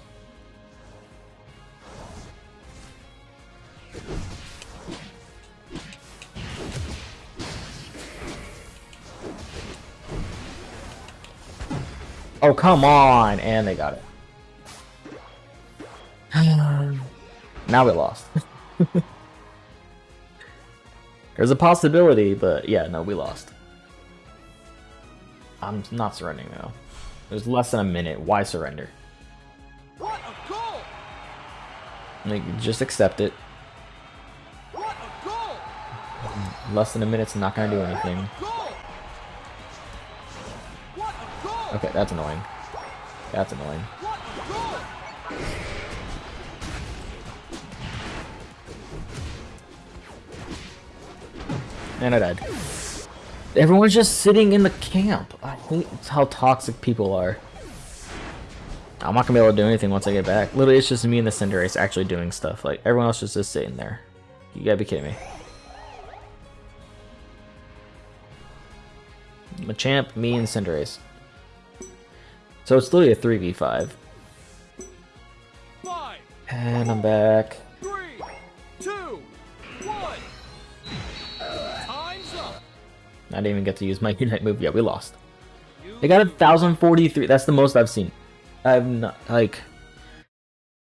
Oh, come on! And they got it. now we lost. There's a possibility, but yeah, no, we lost. I'm not surrendering though. There's less than a minute. Why surrender? What a goal! Like, just accept it. What a goal! Less than a minute's not gonna do anything. What a goal! Okay, that's annoying. That's annoying. What a goal! And I died. Everyone's just sitting in the camp. I hate how toxic people are. I'm not gonna be able to do anything once I get back. Literally, it's just me and the Cinderace actually doing stuff. Like, everyone else is just sitting there. You gotta be kidding me. Machamp, me, and Cinderace. So it's literally a 3v5. Five, And I'm back. I didn't even get to use my Unite move yet. We lost. They got a 1043. That's the most I've seen. I've not, like,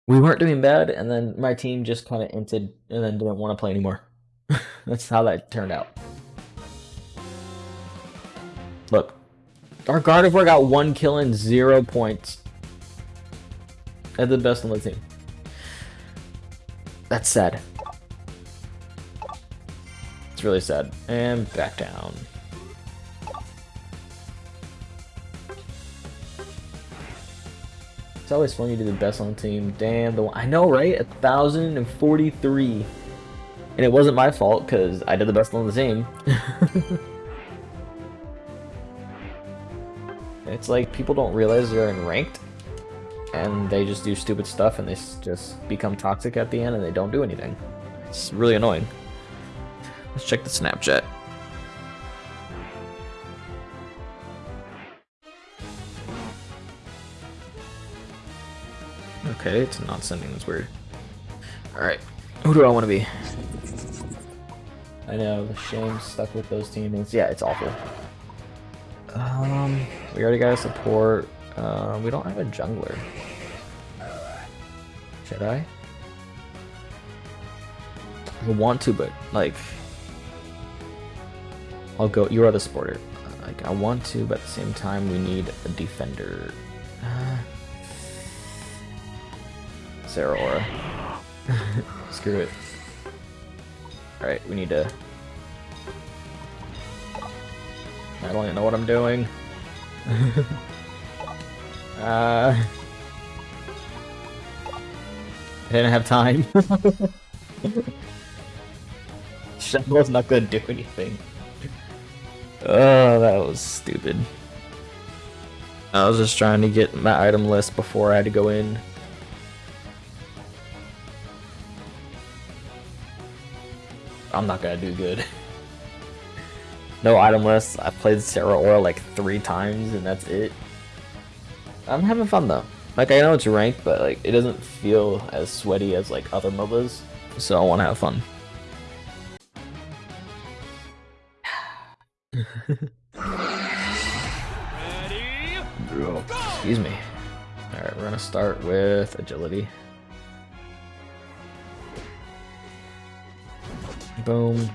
we weren't doing bad, and then my team just kind of entered and then didn't want to play anymore. That's how that turned out. Look, our Gardevoir got one kill and zero points. At the best on the team. That's sad. It's really sad. And back down. It's always fun you do the best on the team. Damn, the one I know, right? A thousand and forty-three, and it wasn't my fault because I did the best on the team. it's like people don't realize they're in ranked, and they just do stupid stuff, and they just become toxic at the end, and they don't do anything. It's really annoying. Let's check the Snapchat. Okay, it's not sending. That's weird. Alright, who do I want to be? I know, the shame stuck with those teammates. Yeah, it's awful. Um, we already got a support. Uh, we don't have a jungler. Should I? I want to, but like, I'll go. You are the supporter. Like, I want to, but at the same time, we need a defender. Uh, Zeraora. Screw it. Alright, we need to. I don't even know what I'm doing. uh. I didn't have time. Shuttle's not gonna do anything. Oh, that was stupid. I was just trying to get my item list before I had to go in. I'm not gonna do good. no item list. I played Zeraora like three times and that's it. I'm having fun though. Like I know it's ranked, but like it doesn't feel as sweaty as like other MOBAs. So I want to have fun. start with agility. Boom.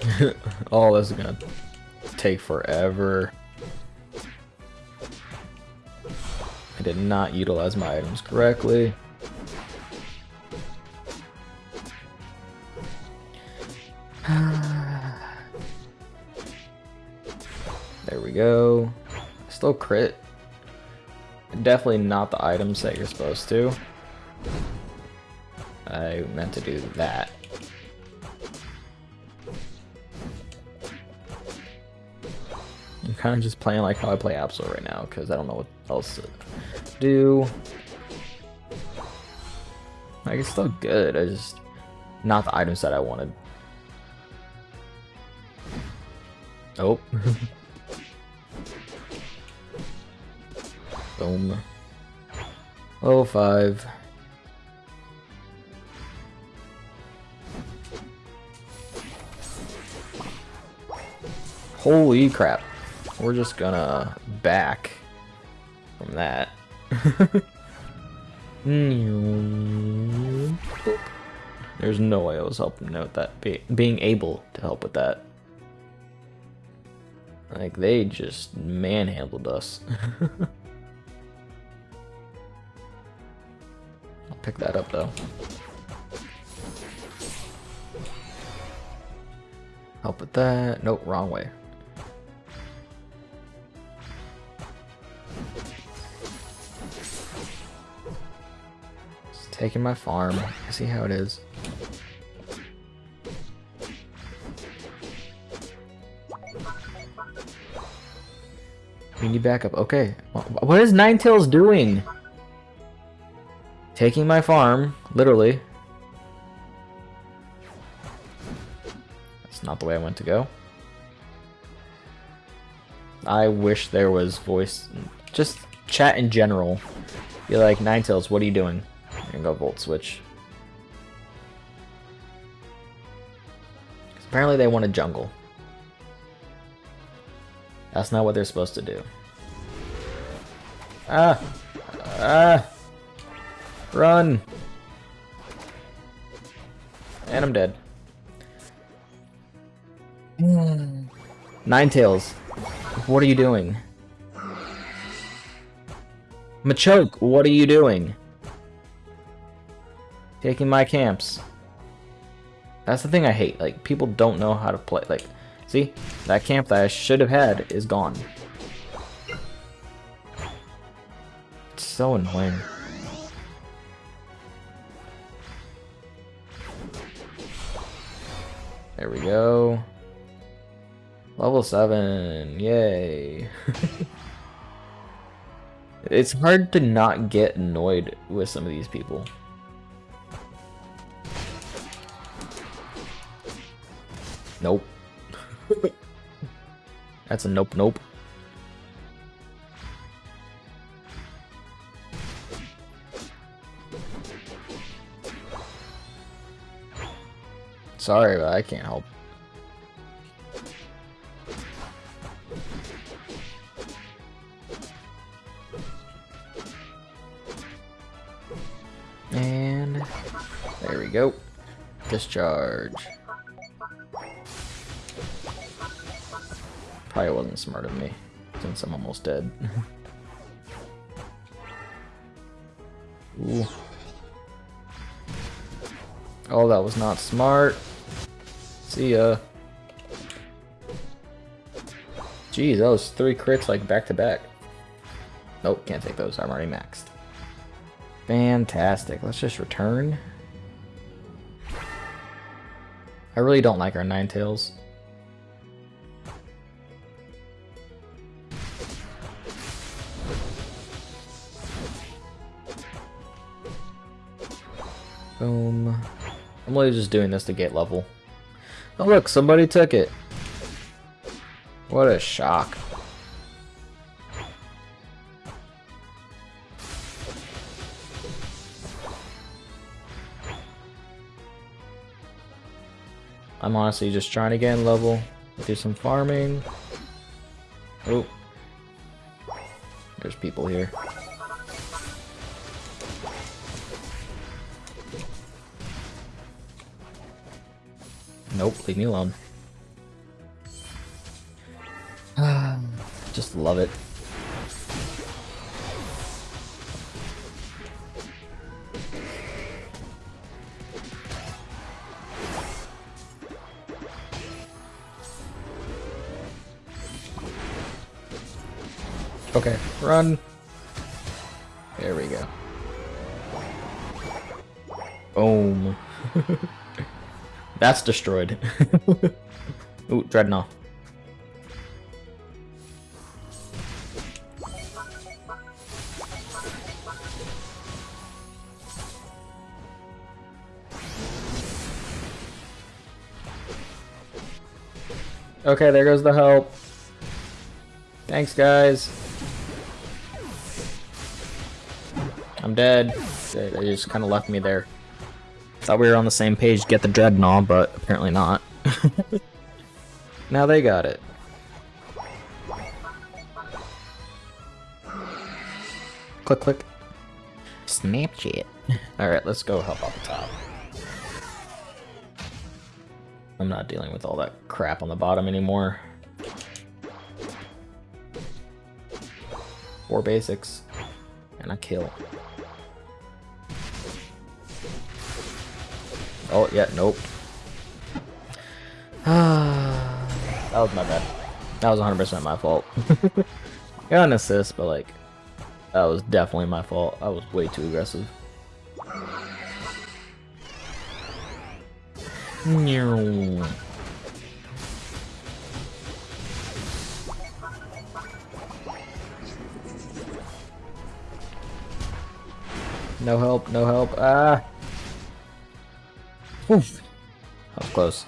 oh, this is gonna take forever. I did not utilize my items correctly. Go. Still crit. Definitely not the items that you're supposed to. I meant to do that. I'm kind of just playing like how I play Absol right now, because I don't know what else to do. Like, it's still good, I just... Not the items that I wanted. Oh. Boom. Oh, five. Holy crap. We're just gonna back from that. There's no way I was helping out that be being able to help with that. Like they just manhandled us. pick that up though. Help with that. Nope, wrong way. Just Taking my farm. See how it is. We need backup. Okay. What is Ninetales doing? Taking my farm, literally. That's not the way I want to go. I wish there was voice, just chat in general. You're like, Ninetales, what are you doing? And go Volt Switch. Apparently they want a jungle. That's not what they're supposed to do. Ah! Ah! Run! And I'm dead. Hmm. Ninetales, what are you doing? Machoke, what are you doing? Taking my camps. That's the thing I hate. Like, people don't know how to play. Like, see? That camp that I should have had is gone. It's so annoying. There we go. Level 7. Yay. it's hard to not get annoyed with some of these people. Nope. That's a nope nope. Sorry, but I can't help. And there we go. Discharge. Probably wasn't smart of me, since I'm almost dead. Ooh. Oh, that was not smart. See ya. Geez, that was three crits like back to back. Nope, can't take those. I'm already maxed. Fantastic. Let's just return. I really don't like our Ninetales. Boom. I'm really just doing this to get level. Oh look, somebody took it. What a shock. I'm honestly just trying to get in level, do some farming. Oh. There's people here. Nope, leave me alone. Um, just love it. Okay, run. That's destroyed. Ooh, Drednaw. Okay, there goes the help. Thanks, guys. I'm dead. They they just kind of left me there. Thought we were on the same page, to get the Drednaw, but apparently not. now they got it. Click, click. Snapchat. Alright, let's go help out the top. I'm not dealing with all that crap on the bottom anymore. Four basics. And a kill. Oh, yeah, nope. that was my bad. That was 100% my fault. Got an assist, but like, that was definitely my fault. I was way too aggressive. No. No help, no help. Ah. Oof. That was close.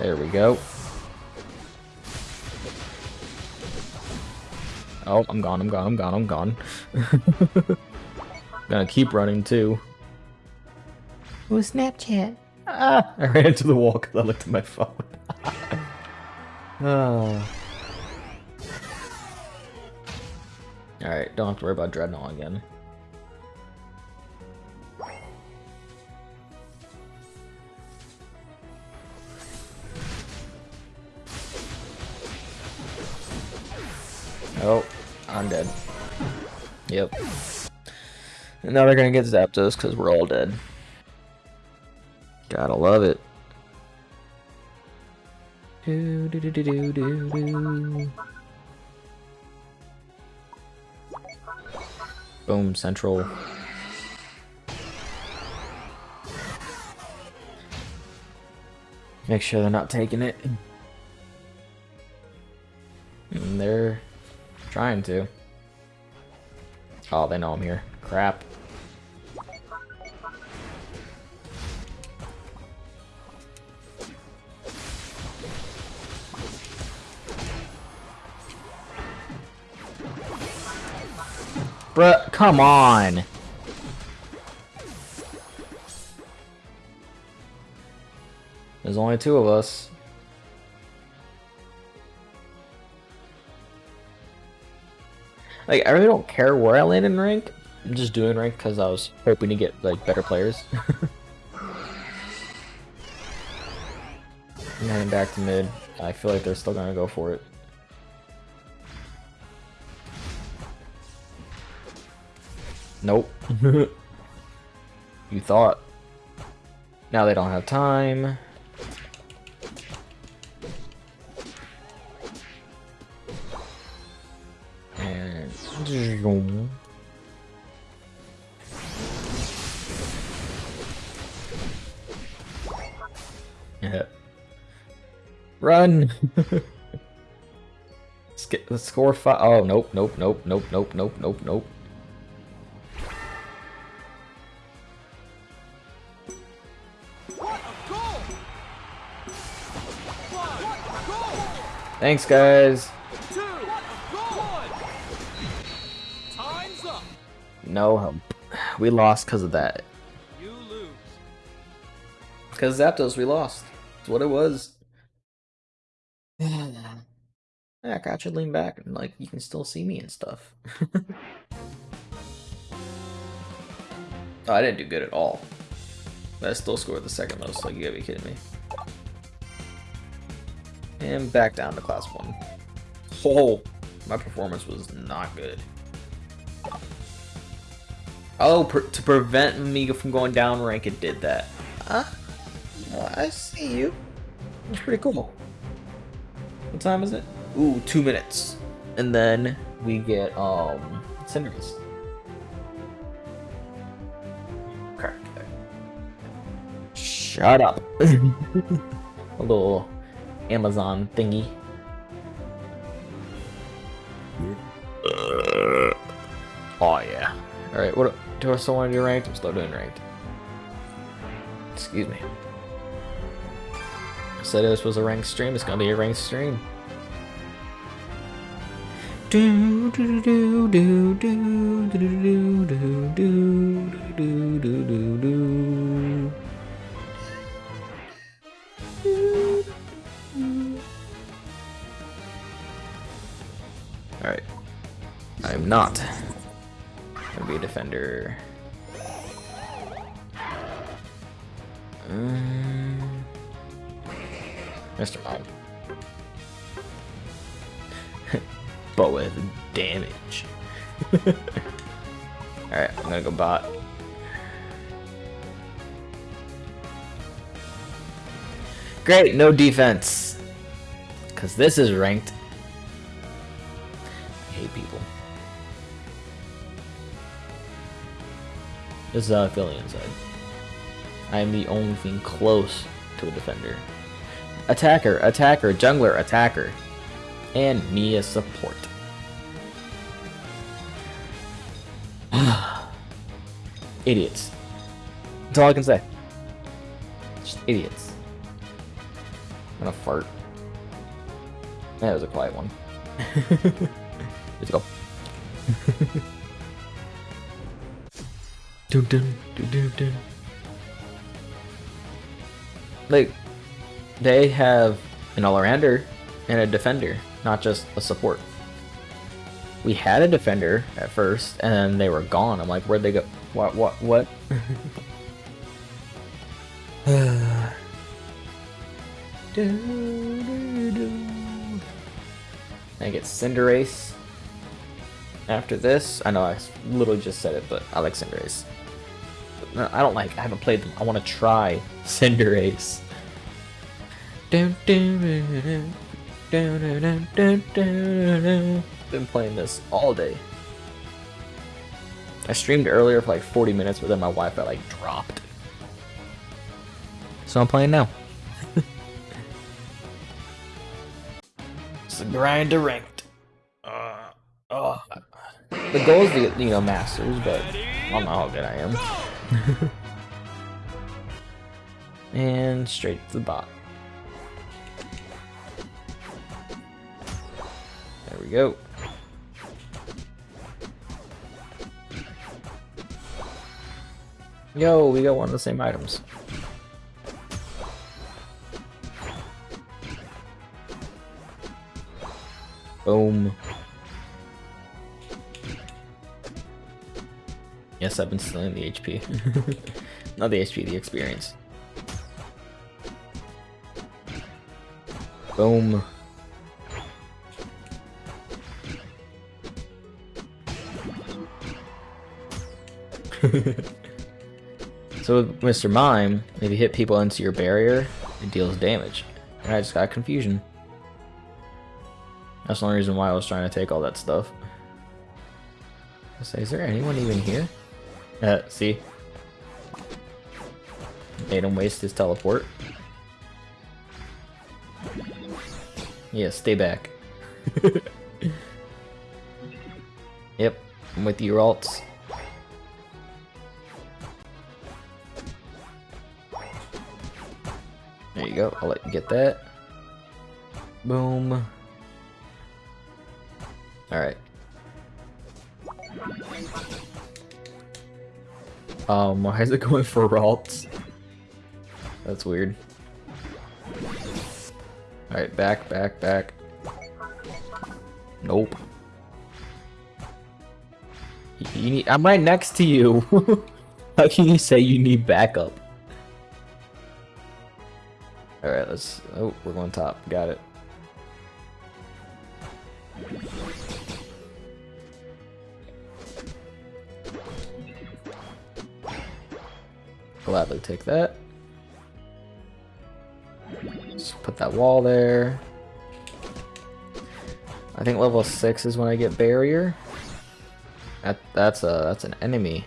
There we go. Oh, I'm gone, I'm gone, I'm gone, I'm gone. Gonna keep running too. Oh, Snapchat. Ah, I ran into the wall because I looked at my phone. oh. Alright, don't have to worry about Drednaw again. Oh, I'm dead. Yep. And now they're gonna get Zapdos because we're all dead. Gotta love it. Do, do, do, do, do, do. Boom, central. Make sure they're not taking it. And they're trying to. Oh, they know I'm here. Crap. Bruh, come on! There's only two of us. Like, I really don't care where I land in rank. I'm just doing rank because I was hoping to get, like, better players. I'm heading back to mid. I feel like they're still gonna go for it. Nope. you thought. Now they don't have time. And yeah. Run. let's get let's score five. Oh nope, nope, nope, nope, nope, nope, nope, nope. Thanks, guys. No help. We lost because of that. You lose. Because Zapdos, we lost. That's what it was. yeah, I got you lean back and like you can still see me and stuff. oh, I didn't do good at all. But I still scored the second most, like you gotta be kidding me. And back down to class one. Oh, My performance was not good. Oh, per to prevent me from going down rank, it did that. Huh? Well, I see you. That's pretty cool. What time is it? Ooh, two minutes. And then we get, um, Cinderace. Okay. Shut up. A little Amazon thingy. Oh yeah. Alright, what do I still want to do ranked? I'm still doing ranked. Excuse me. I said this was a ranked stream, it's gonna be a ranked stream. Do do do do do do do do do do do do do I'm not gonna be a defender. Um, Mr. Mime. but with damage. Alright, I'm gonna go bot. Great, no defense. Because this is ranked. This is how I feel inside. I am the only thing close to a defender. Attacker, attacker, jungler, attacker. And me as support. idiots. That's all I can say. Just idiots. I'm gonna fart. That was a quiet one. Let's go. dun, dun, dun, dun, dun. Like, they have an all-rounder and a defender, not just a support. We had a defender at first, and then they were gone. I'm like, where'd they go? What? What? What? I get Cinderace. After this, I know I literally just said it, but I like Cinderace. I don't like. I haven't played them. I want to try Cinderace. Been playing this all day. I streamed earlier for like 40 minutes, but then my Wi-Fi like dropped. So I'm playing now. it's a grind to ranked. Uh. Oh. The goal is to get, you know, masters, but I don't know how good I am. and straight to the bot. There we go. Yo, we got one of the same items. Boom. Yes, I've been stealing the HP. Not the HP, the experience. Boom. so with Mr. Mime, if you hit people into your barrier, it deals damage. And I just got confusion. That's the only reason why I was trying to take all that stuff. I say, is there anyone even here? Uh, see? Made him waste his teleport. Yeah, stay back. yep, I'm with you, Ralts. There you go, I'll let you get that. Boom. Alright. Um, why is it going for Ralts? That's weird. Alright, back, back, back. Nope. You, need- I'm right next to you! How can you say you need backup? Alright, let's- oh, we're going top. Got it. Gladly take that. Just put that wall there. I think level 6 is when I get barrier. That that's a that's an enemy.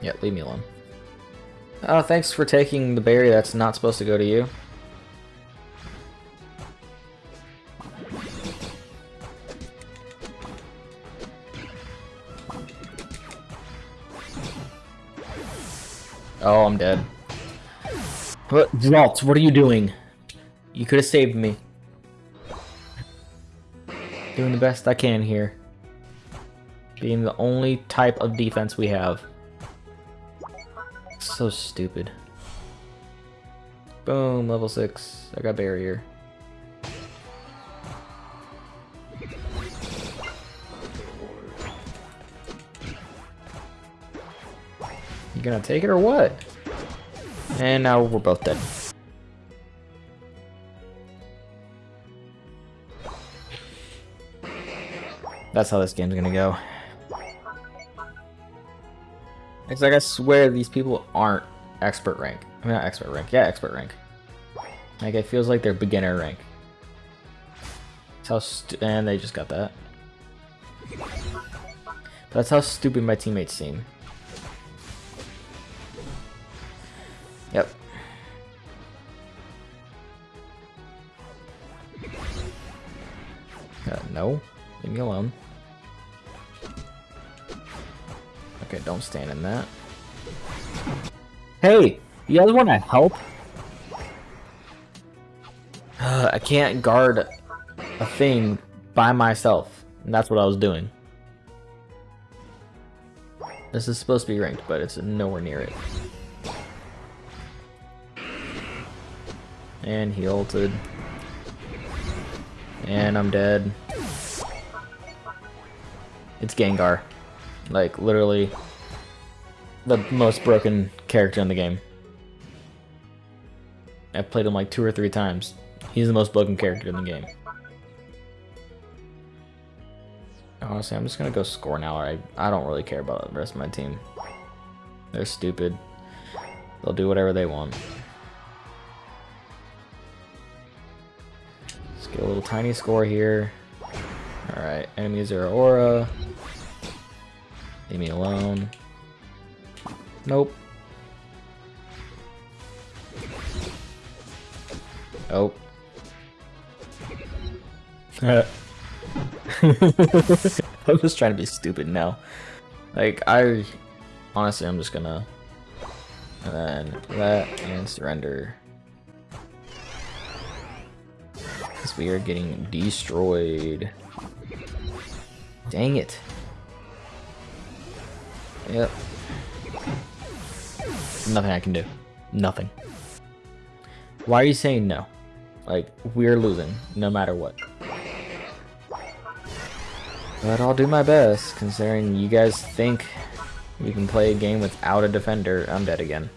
Yeah, leave me alone. Oh, thanks for taking the berry that's not supposed to go to you. Oh, I'm dead. What, Zalt, what are you doing? You could have saved me. Doing the best I can here. Being the only type of defense we have. So stupid. Boom, level 6. I got barrier. Gonna take it or what? And now we're both dead. That's how this game's gonna go. It's like I swear these people aren't expert rank. I mean, not expert rank. Yeah, expert rank. Like it feels like they're beginner rank. That's how and they just got that. That's how stupid my teammates seem. No. Leave me alone. Okay, don't stand in that. Hey! You guys want to help? Uh, I can't guard a thing by myself. And that's what I was doing. This is supposed to be ranked, but it's nowhere near it. And he ulted. And I'm dead. It's Gengar. Like, literally, the most broken character in the game. I've played him like two or three times. He's the most broken character in the game. Honestly, I'm just gonna go score now. I, I don't really care about the rest of my team. They're stupid. They'll do whatever they want. Let's get a little tiny score here. Alright, enemies are aura. Leave me alone. Nope. Oh. I'm just trying to be stupid now. Like, I... Honestly, I'm just gonna... And then that, and surrender. Because we are getting destroyed. Dang it. Yep. Nothing I can do. Nothing. Why are you saying no? Like, we're losing, no matter what. But I'll do my best, considering you guys think we can play a game without a defender. I'm dead again.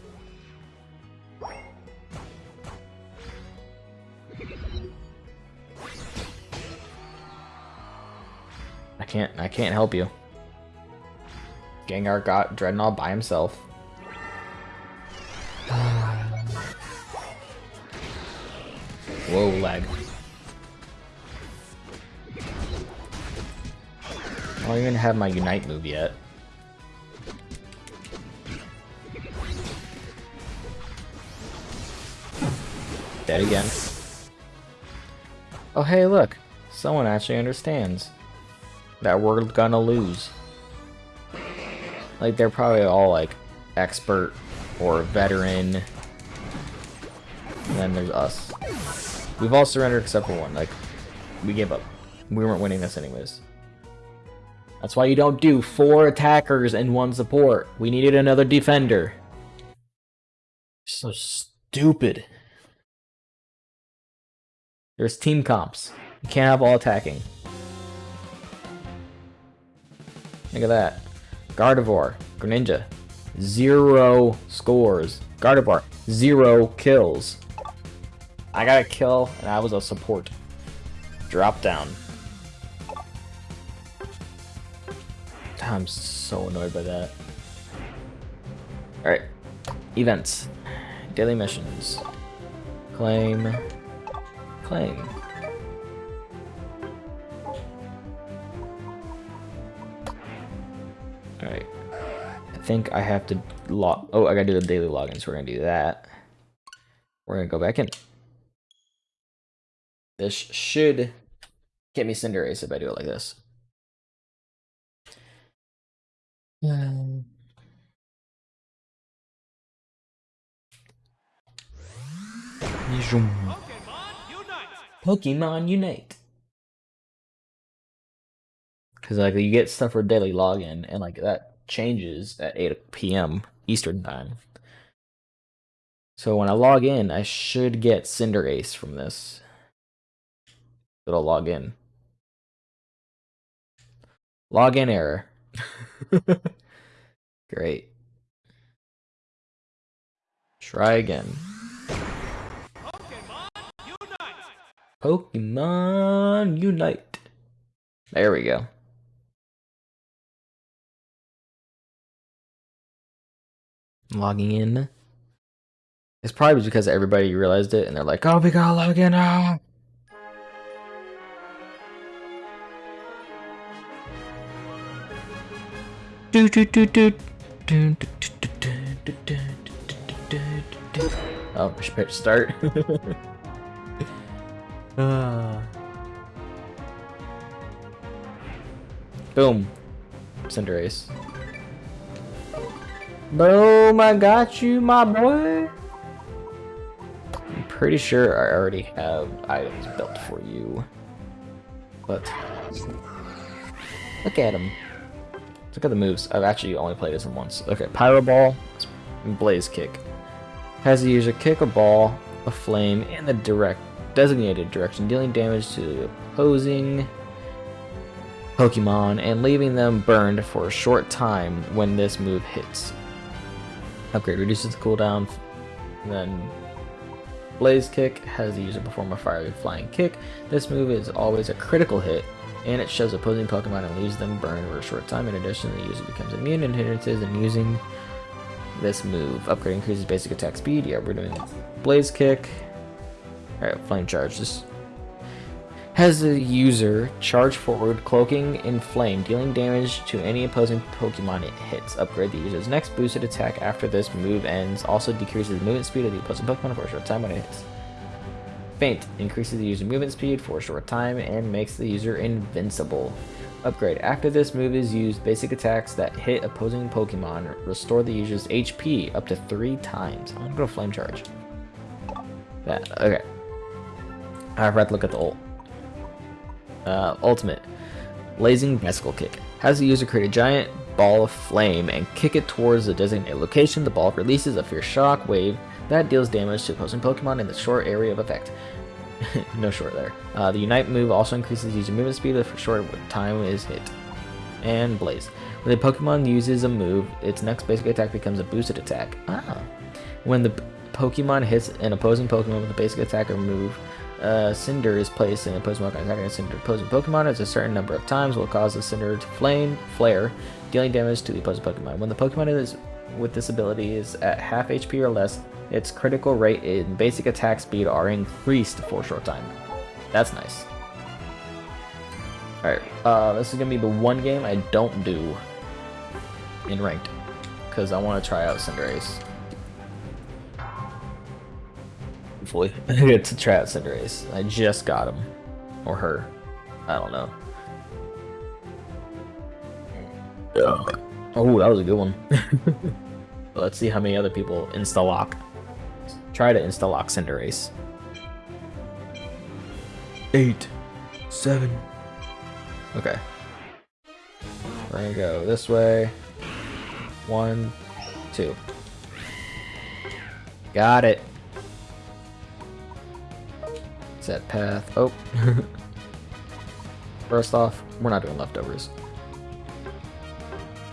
Can't, I can't help you. Gengar got Drednaw by himself. Whoa, lag. I don't even have my Unite move yet. Dead again. Oh hey look, someone actually understands that we're gonna lose. Like they're probably all like expert or veteran. And then there's us. We've all surrendered except for one. Like, we gave up. We weren't winning this anyways. That's why you don't do four attackers and one support. We needed another defender. So stupid. There's team comps. You can't have all attacking. Look at that. Gardevoir, Greninja, zero scores. Gardevoir, zero kills. I got a kill, and I was a support. Drop down. I'm so annoyed by that. Alright. Events. Daily missions. Claim. Claim. Think I have to log. Oh, I gotta do the daily login, so we're gonna do that. We're gonna go back in. This should get me Cinderace if I do it like this. Pokemon unite! Pokemon Unite. Because like you get stuff for daily login, and like that changes at 8 p.m. Eastern time. So when I log in, I should get Cinderace from this. It'll log in. Login error. Great. Try again. Pokemon unite! Pokemon Unite. There we go. Logging in. It's probably because everybody realized it and they're like, oh, we gotta log in now. Do, do, do, do. Do, do, do, Boom, I got you, my boy. I'm pretty sure I already have items built for you. But look at them. Look at the moves. I've actually only played this once. Okay, Pyro Ball, Blaze Kick. Has the user kick a ball of flame in the direct designated direction, dealing damage to the opposing Pokemon and leaving them burned for a short time when this move hits. Upgrade reduces the cooldown. And then Blaze Kick has the user perform a fiery flying kick. This move is always a critical hit, and it shows opposing Pokemon and leaves them burned for a short time. In addition, the user becomes immune to hindrances and using this move. Upgrade increases basic attack speed. Yeah, we're doing Blaze Kick. Alright, Flame Charge. This has the user charge forward, cloaking in flame, dealing damage to any opposing Pokemon it hits. Upgrade the user's next boosted attack after this move ends. Also decreases the movement speed of the opposing Pokemon for a short time when it hits. Feint increases the user's movement speed for a short time and makes the user invincible. Upgrade. After this move is used, basic attacks that hit opposing Pokemon restore the user's HP up to three times. I'm gonna go Flame Charge. That, okay. I forgot to look at the ult. Uh, ultimate. Blazing Bicycle Kick. Has the user create a giant ball of flame and kick it towards the designated location. The ball releases a fierce shock wave that deals damage to opposing Pokemon in the short area of effect. no short there. Uh, the Unite move also increases user movement speed a short time is hit. And Blaze. When the Pokemon uses a move, its next basic attack becomes a boosted attack. Ah. When the Pokemon hits an opposing Pokemon with a basic attack or move, uh, Cinder is placed in opposing Pokemon attacking a Cinder opposing Pokemon as a certain number of times will cause the Cinder to flame flare, dealing damage to the opposing Pokemon. When the Pokemon is with this ability is at half HP or less, its critical rate and basic attack speed are increased for a short time. That's nice. Alright, uh, this is gonna be the one game I don't do in ranked, because I want to try out Cinderace. Hopefully, I get to try Cinderace. I just got him. Or her. I don't know. Oh, that was a good one. Let's see how many other people insta-lock. Try to insta-lock Cinderace. Eight. Seven. Okay. We're gonna go this way. One, two. Got it. Set path. Oh. First off, we're not doing leftovers.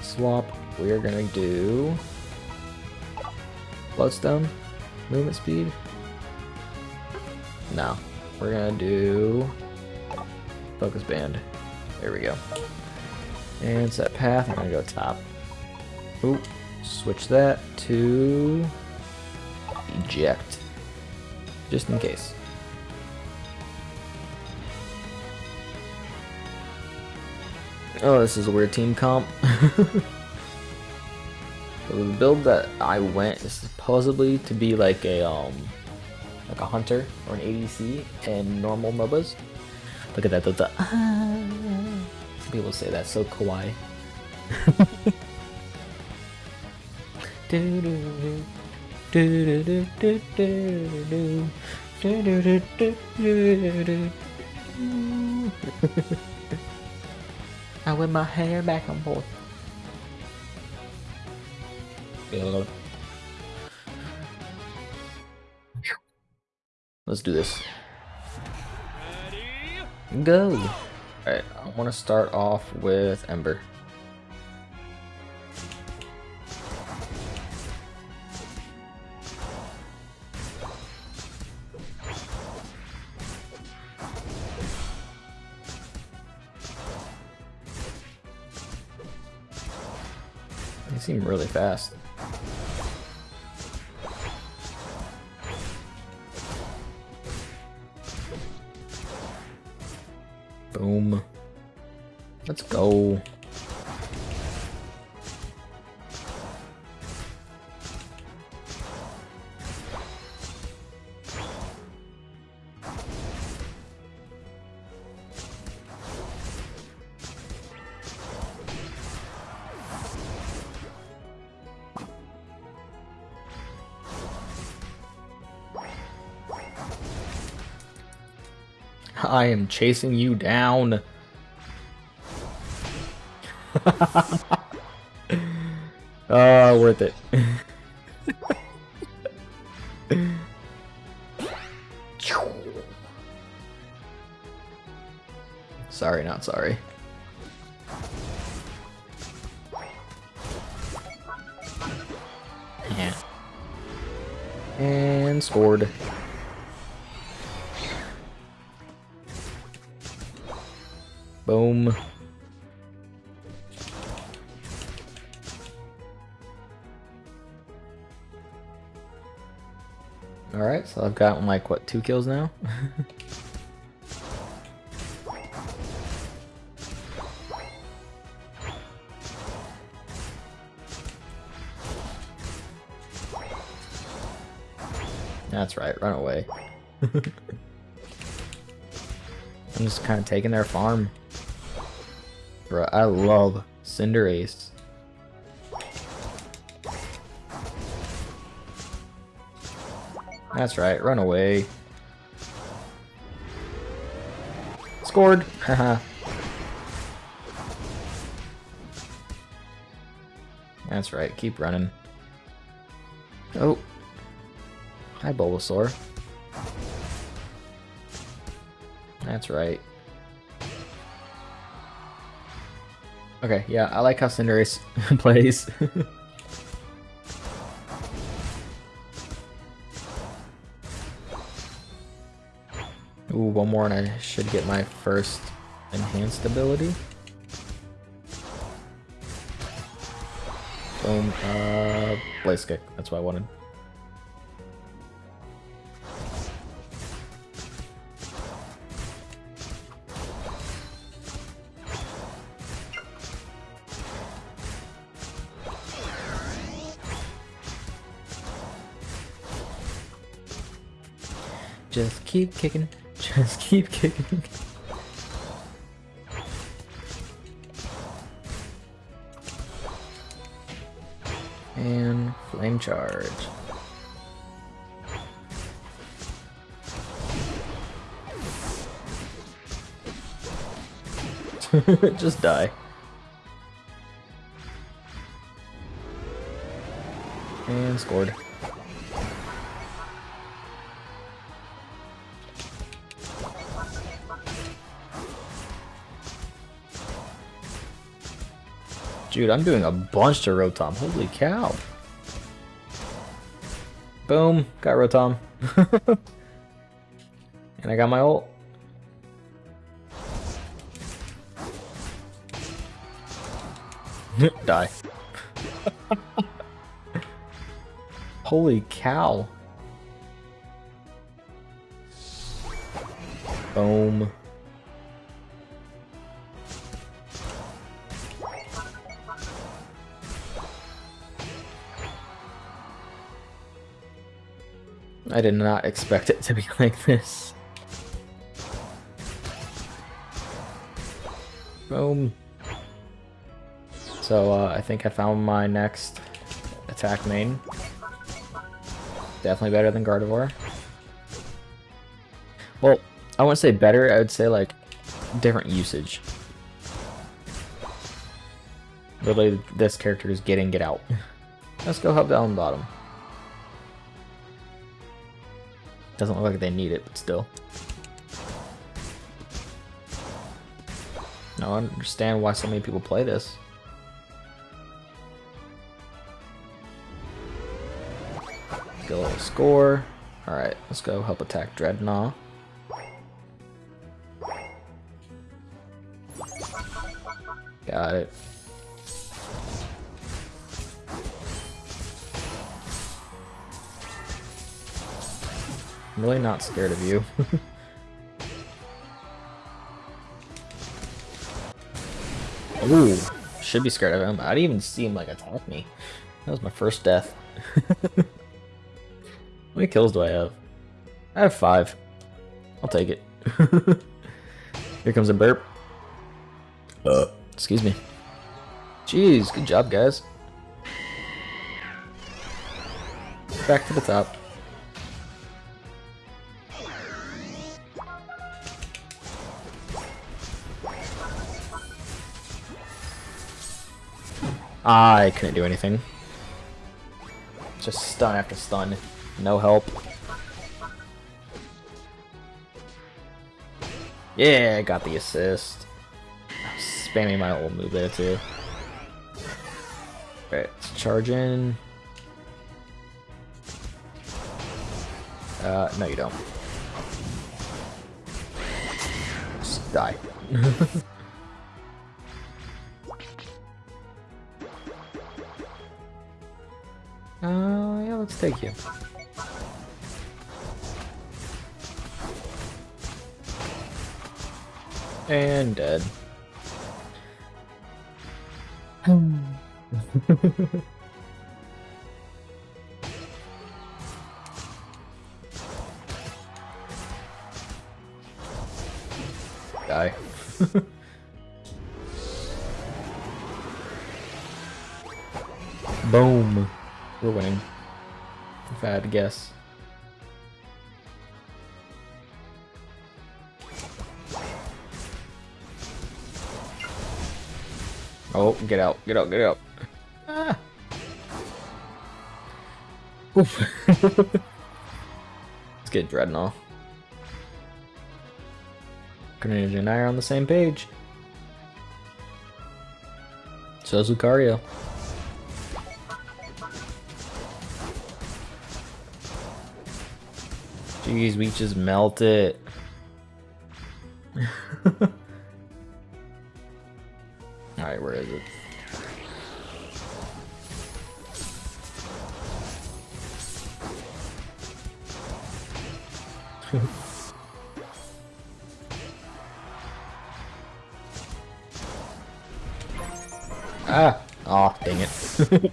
Swap. We are gonna do Bloodstone. Movement speed. No. We're gonna do Focus Band. There we go. And set path, I'm gonna go top. Oop, switch that to eject. Just in case. Oh, this is a weird team comp. The build that I went is supposedly to be like a um like a hunter or an ADC in normal MOBAs. Look at that, the, the ah. Some people say that's so kawaii. I whip my hair back and forth. Let's do this. Go! Alright, I want to start off with Ember. Really fast. Boom. Let's go. I am chasing you down. oh, worth it. sorry, not sorry. Gotten like, what, two kills now? That's right, run away. I'm just kind of taking their farm. Bro, I love Cinderace. That's right, run away. Scored! Haha. That's right, keep running. Oh. Hi, Bulbasaur. That's right. Okay, yeah, I like how Cinderace plays. Ooh, one more and I should get my first enhanced ability. Boom, uh, Blaze Kick, that's what I wanted. Just keep kicking. Just keep kicking. And flame charge. Just die. And scored. Dude, I'm doing a bunch to Rotom. Holy cow. Boom. Got Rotom. and I got my ult. Die. Holy cow. Boom. I did not expect it to be like this. Boom. So uh, I think I found my next attack main. Definitely better than Gardevoir. Well, I wouldn't say better, I would say like different usage. Literally, this character is get in, get out. Let's go help down bottom. Doesn't look like they need it, but still. I understand why so many people play this. Get a little score. Alright, let's go help attack Drednaw. Got it. I'm really not scared of you. Ooh, should be scared of him. I didn't even see him like attack me. That was my first death. How many kills do I have? I have five. I'll take it. Here comes a burp. Uh, excuse me. Jeez, good job, guys. Back to the top. I couldn't do anything. Just stun after stun. No help. Yeah, I got the assist. Spamming my old move there too. Alright, let's charge in. Uh, no you don't. Just die. Take you. And dead. Die. Boom. We're winning. If I had to guess. Oh, get out, get out, get out. Ah. Oof. Let's get Drednaw. Greninja and I are on the same page. So is Lucario. Jeez, we just melt it. Alright, where is it? ah! Oh, dang it.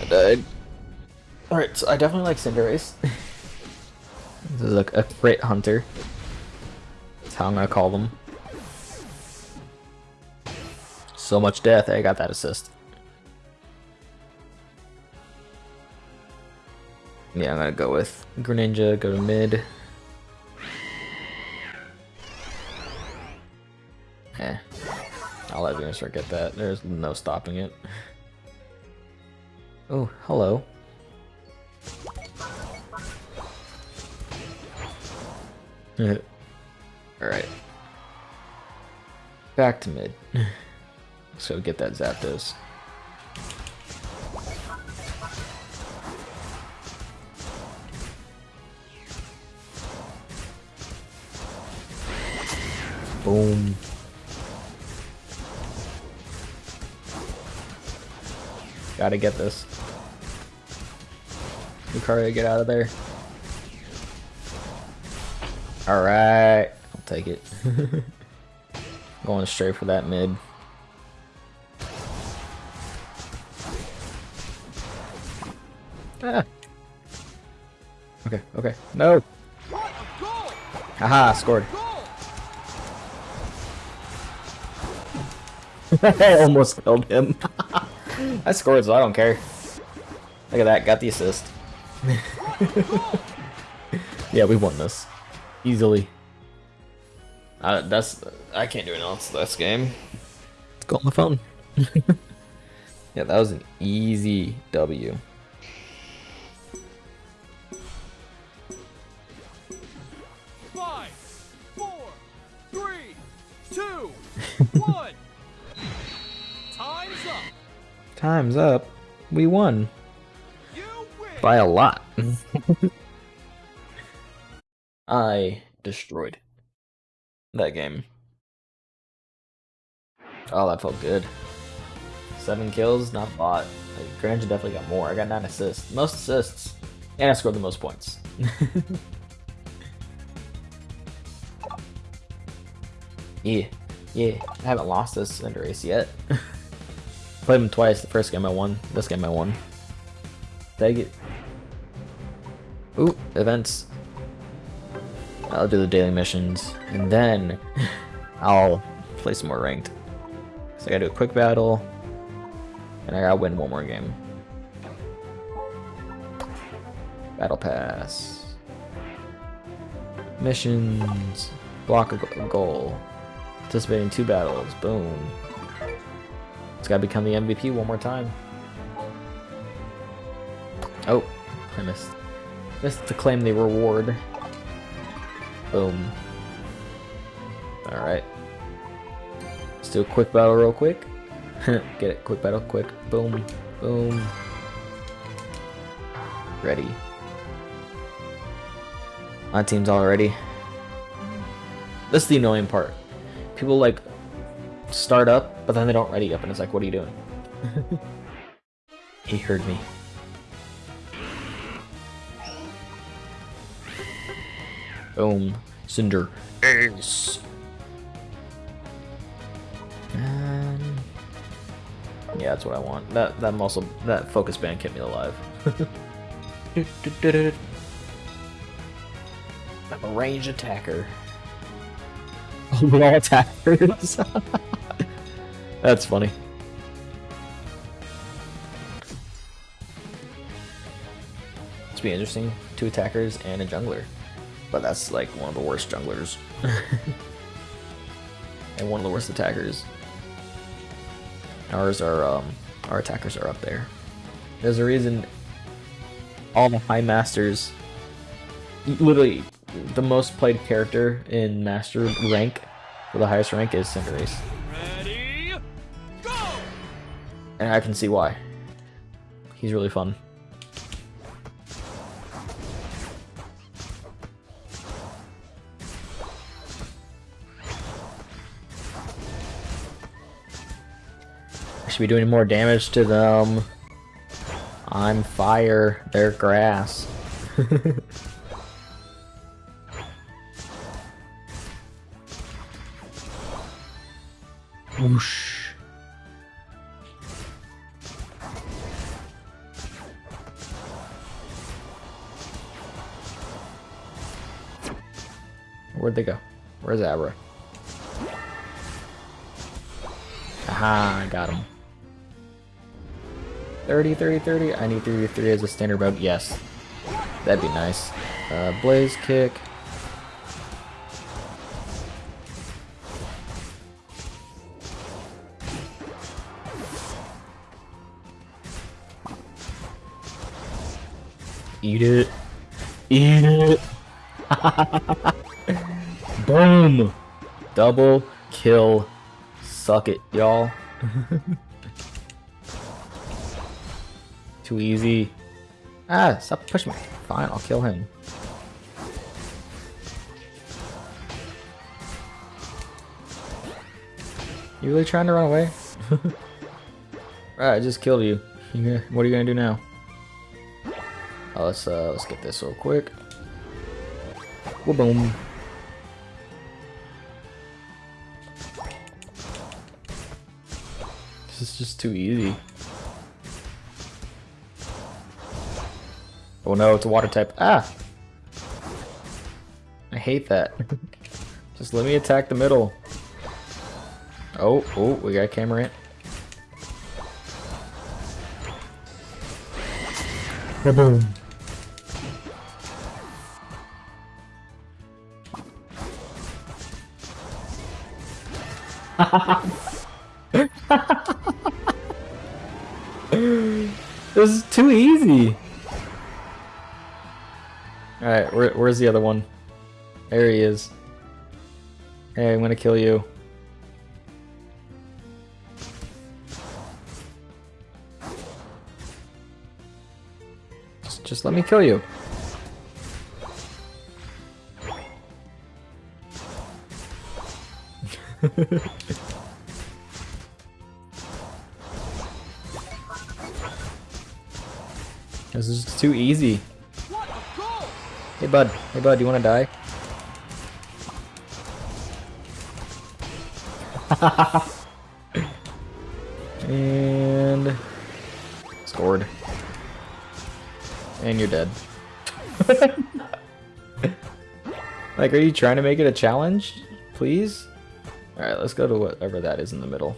I died. Alright, so I definitely like Cinderace. A, a crit hunter. That's how I'm gonna call them. So much death, I got that assist. Yeah, I'm gonna go with Greninja, go to mid. Eh. I'll let Venusaur get that. There's no stopping it. Oh, hello. Alright. Back to mid. So get that Zapdos. Boom. Gotta get this. Lucario, get out of there. Alright. I'll take it. Going straight for that mid. Ah. Okay, okay. No! What a goal! Haha, scored. I almost killed him. I scored, so I don't care. Look at that, got the assist. yeah, we won this. Easily. Uh, that's I can't do anything else this game. It's got on my phone. yeah, that was an easy W. Five, four, three, two, one. Time's up. Time's up. We won by a lot. I destroyed that game. Oh, that felt good. Seven kills, not a lot. Like, Greninja definitely got more. I got nine assists. Most assists. And I scored the most points. yeah. Yeah. I haven't lost this Cinderace yet. Played him twice. The first game I won. This game I won. Take it. Ooh, events. I'll do the daily missions, and then I'll play some more ranked. So I gotta do a quick battle, and I gotta win one more game. Battle pass. Missions. Block a goal. Participate in two battles. Boom. It's gotta become the MVP one more time. Oh, I missed. Missed to claim the reward. Boom. Alright. Let's do a quick battle real quick. Get it, quick battle, quick. Boom, boom. Ready. My team's all ready. This is the annoying part. People like start up, but then they don't ready up, and it's like, what are you doing? he heard me. Boom. Cinder. Ace. And yeah, that's what I want. That that muscle that focus band kept me alive. I'm a ranged attacker. We're all attackers. that's funny. It's be interesting. Two attackers and a jungler. But that's like one of the worst junglers. and one of the worst attackers. Ours are, um, our attackers are up there. There's a reason all the high masters, literally the most played character in master rank, for the highest rank is Cinderace. Ready? Go! And I can see why. He's really fun. Should be doing more damage to them. I'm fire, they're grass. Whoosh. Where'd they go? Where's Abra? Aha, I got him. 30, 30, 30. I need 33 as a standard mode. Yes. That'd be nice. Uh, Blaze kick. Eat it. Eat it. Boom. Double kill. Suck it, y'all. Too easy. Ah, stop pushing me. Fine, I'll kill him. You really trying to run away? Alright, I just killed you. What are you gonna do now? Oh, let's uh, let's get this real quick. Well, boom. This is just too easy. Oh no, it's a water type. Ah! I hate that. just let me attack the middle. Oh, oh, we got Cramorant. Boom. this is too easy. Where, where's the other one? There he is. Hey, I'm gonna kill you. Just, just let me kill you. This is too easy. Bud, hey bud, you wanna die? and scored. And you're dead. like, are you trying to make it a challenge? Please? Alright, let's go to whatever that is in the middle.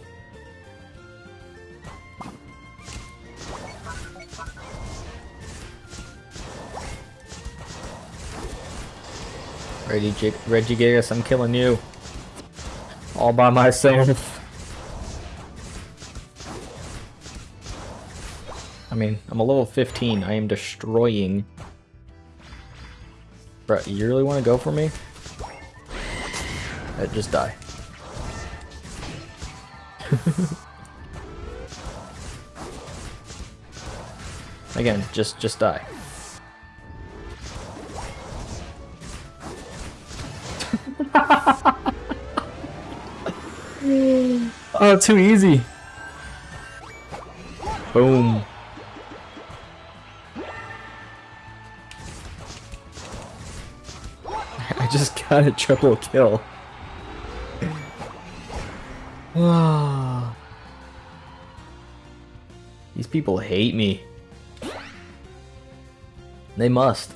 Regigigas, I'm killing you. All by myself. I mean, I'm a level 15. I am destroying. Bro, you really want to go for me? Uh, just die. Again, just just die. Oh, too easy. Boom. I just got a triple kill. These people hate me. They must.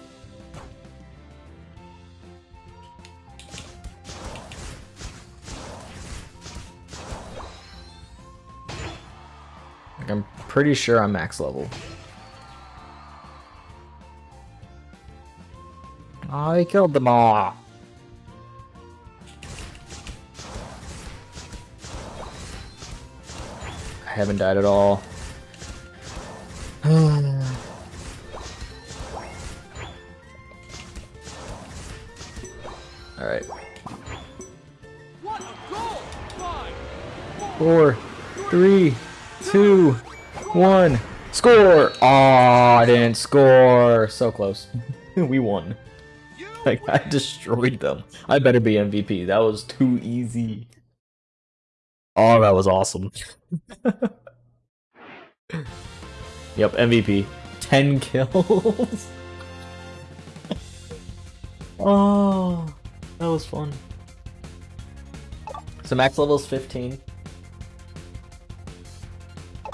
Pretty sure I'm max level. I killed them all. I haven't died at all. Alright. What a goal! Five, Four, three, two, one. Score! Aw, I didn't score. So close. we won. Like, I destroyed them. I better be MVP. That was too easy. Oh, that was awesome. yep, MVP. 10 kills. oh, that was fun. So max level is 15.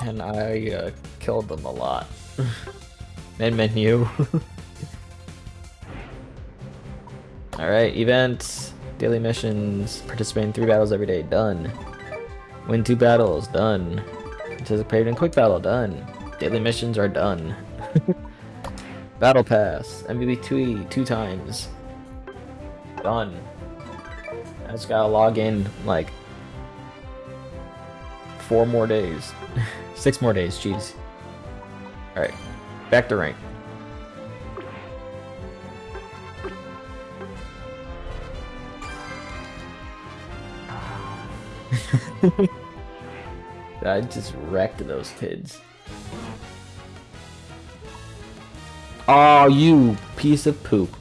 And I uh, killed them a lot. Main menu. Alright, events, daily missions, participate in three battles every day, done. Win two battles, done. Participate in quick battle, done. Daily missions are done. battle pass, MVP 2 two times. Done. I just gotta log in like four more days. Six more days, jeez. Alright, back to rank. I just wrecked those kids. Oh, you piece of poop.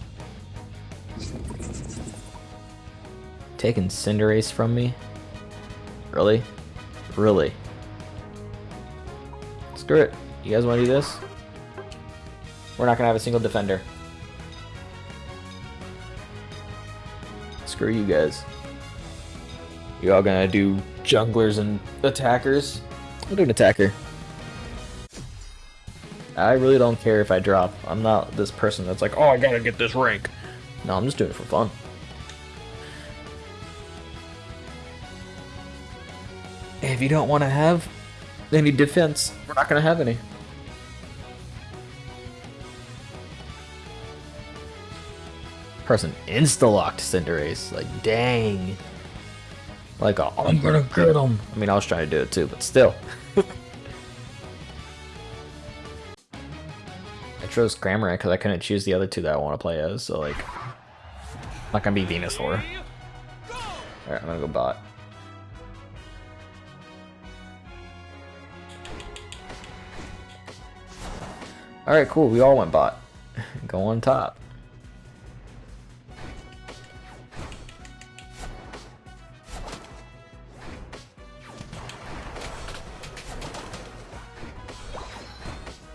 Taking Cinderace from me? Really? Really? Screw it. You guys want to do this? We're not gonna have a single defender. Screw you guys. You all gonna do junglers and attackers? I'll do an attacker. I really don't care if I drop. I'm not this person that's like, oh, I gotta get this rank. No, I'm just doing it for fun. If you don't want to have any defense, we're not gonna have any. Person insta-locked Cinderace. Like, dang. Like, I'm gonna get him. I mean, I was trying to do it too, but still. I chose Cramorant because I couldn't choose the other two that I want to play as, so like... I'm not gonna be Venusaur. Alright, I'm gonna go bot. Alright, cool, we all went bot. go on top.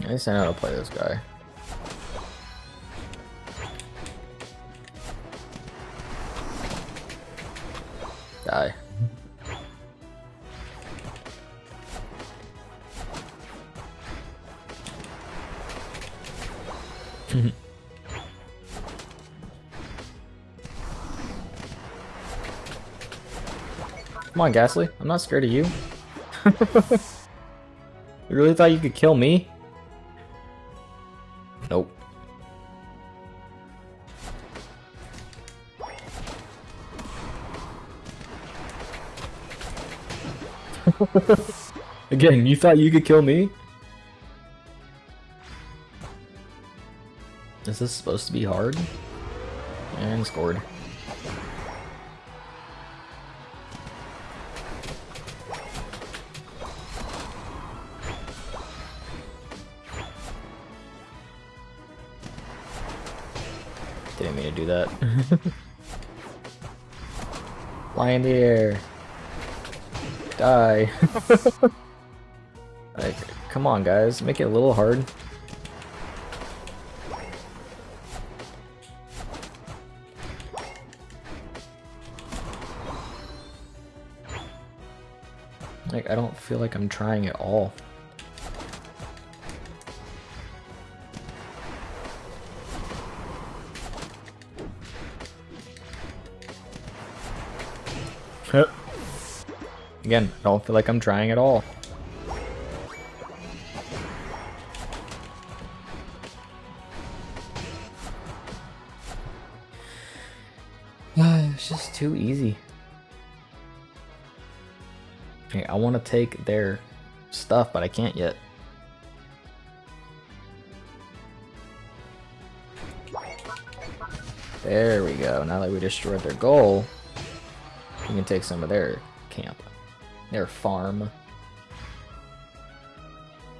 At least I know how to play this guy. Die. Come on, Gastly. I'm not scared of you. you really thought you could kill me? Nope. Again, you thought you could kill me? Is this supposed to be hard? And scored. Didn't mean to do that. Fly in the air. Die. like, come on guys, make it a little hard. I don't feel like I'm trying at all. Again, I don't feel like I'm trying at all. Want to take their stuff, but I can't yet. There we go. Now that we destroyed their goal, we can take some of their camp. Their farm.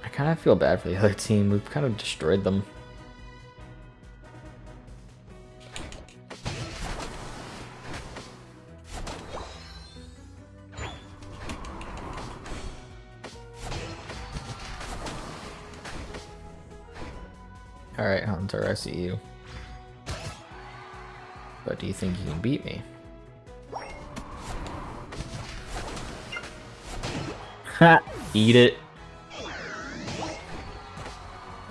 I kind of feel bad for the other team. We've kind of destroyed them. I see you. But do you think you can beat me? Ha! Eat it.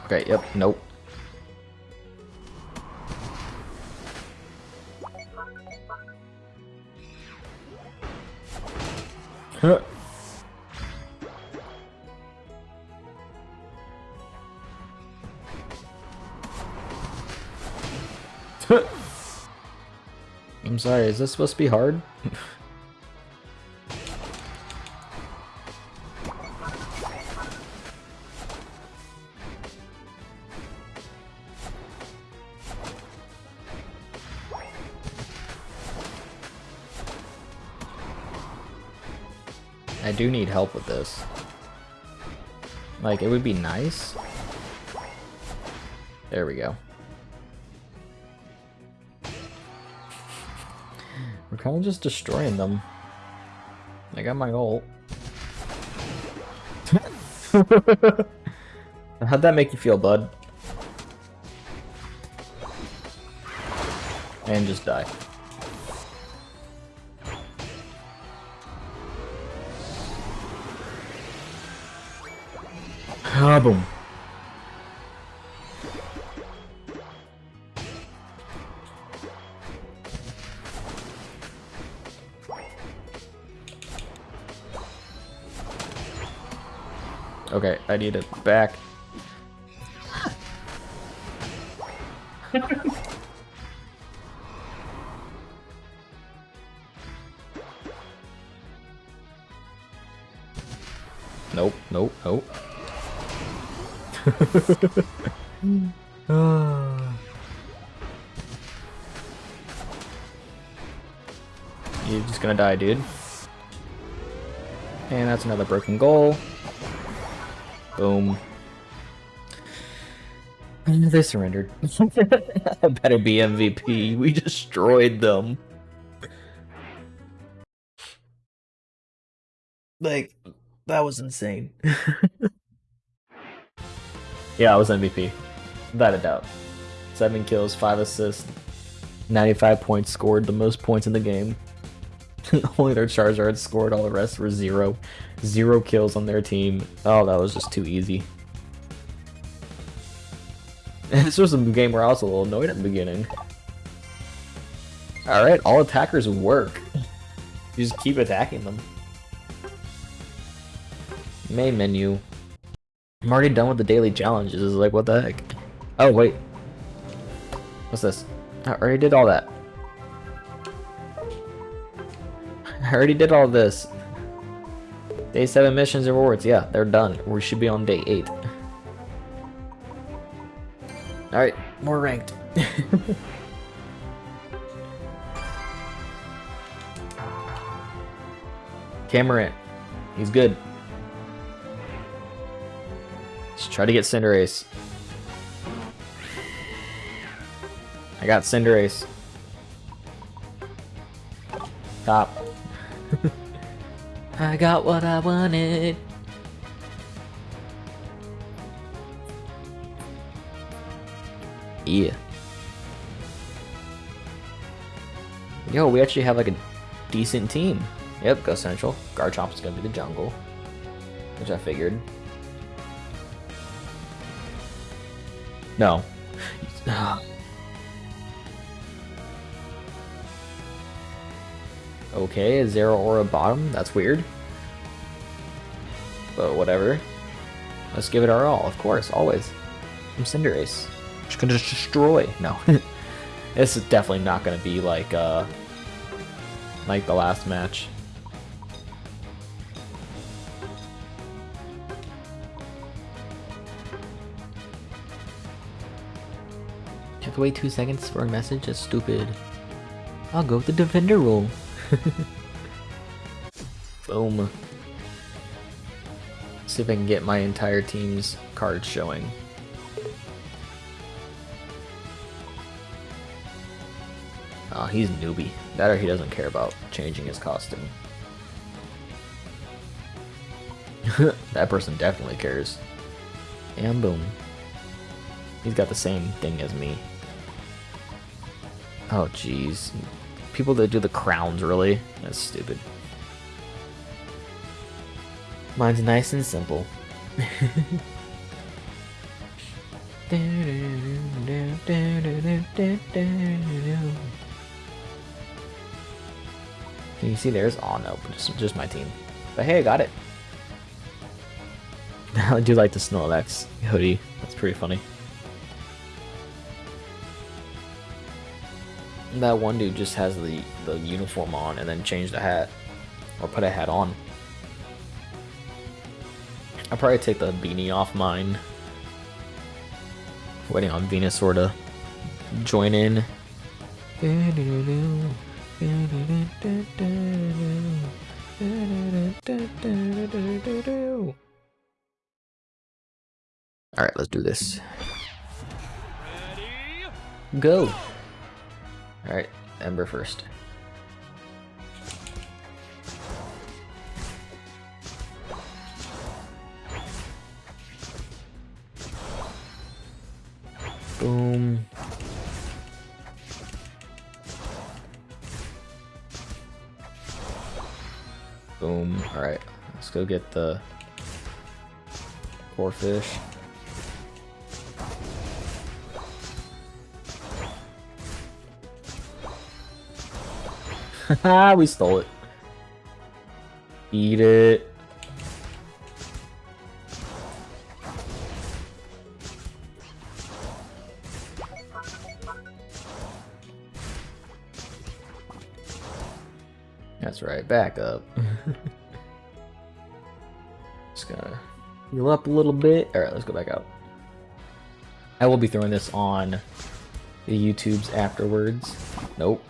Okay, yep, nope. Is this supposed to be hard? I do need help with this. Like, it would be nice. There we go. Of just destroying them. I got my ult. How'd that make you feel, bud? And just die. Ah, boom. Okay, I need it back. nope, nope, nope. You're just gonna die, dude. And that's another broken goal. Boom. They surrendered. I better be MVP. We destroyed them. Like, that was insane. yeah, I was MVP. Without a doubt. Seven kills, five assists, 95 points scored, the most points in the game. Only their Charizard scored, all the rest were zero. Zero kills on their team. Oh, that was just too easy. this was a game where I was a little annoyed at the beginning. Alright, all attackers work. You just keep attacking them. Main menu. I'm already done with the daily challenges. Like, what the heck? Oh, wait. What's this? I already did all that. I already did all this. Day 7 missions and rewards. Yeah, they're done. We should be on day 8. Alright, more ranked. Cameron. He's good. Let's try to get Cinderace. I got Cinderace. Top. I got what I wanted. Yeah. Yo, we actually have like a decent team. Yep, go Central. Garchomp's gonna be the jungle. Which I figured. No. okay, Zeraora bottom? That's weird. But whatever. Let's give it our all, of course, always. I'm Cinderace. Just gonna just destroy. No. this is definitely not gonna be like uh like the last match. Have to wait two seconds for a message? That's stupid. I'll go with the defender role. Boom. See if I can get my entire team's cards showing. Oh, he's newbie. That or he doesn't care about changing his costume. that person definitely cares. And boom. He's got the same thing as me. Oh, jeez. People that do the crowns, really? That's stupid. Mine's nice and simple. Can you see there's oh no, just just my team. But hey, I got it. I do like the Snorlax hoodie. That's pretty funny. That one dude just has the, the uniform on and then changed the hat. Or put a hat on. I'll probably take the beanie off mine. Waiting on Venusaur to join in. Alright, let's do this. Ready? Go! Alright, Ember first. Boom. Boom. Alright, let's go get the Corphish. we stole it. Eat it. That's right, back up. Just gonna heal up a little bit. Alright, let's go back out. I will be throwing this on the YouTubes afterwards. Nope.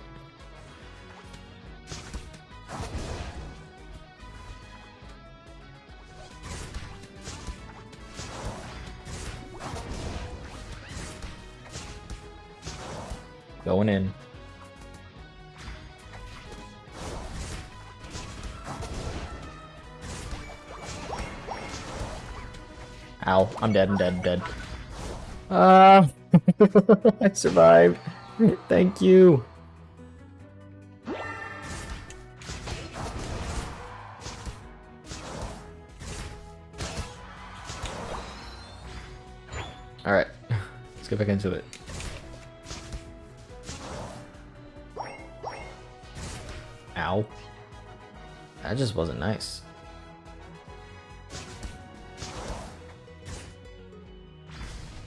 Going in. Ow, I'm dead, I'm dead, I'm dead. Ah, I survived. Thank you. Alright, let's get back into it. That just wasn't nice.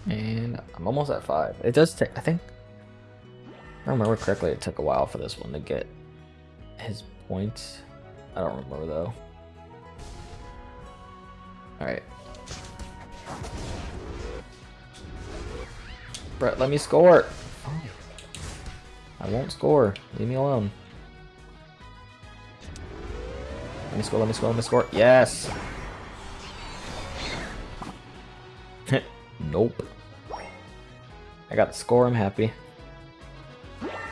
And I'm almost at five. It does take, I think, I remember correctly, it took a while for this one to get his points. I don't remember though. Alright. Brett, let me score! I won't score. Leave me alone. Let me score, let me score, let me score. Yes! nope. I got the score, I'm happy.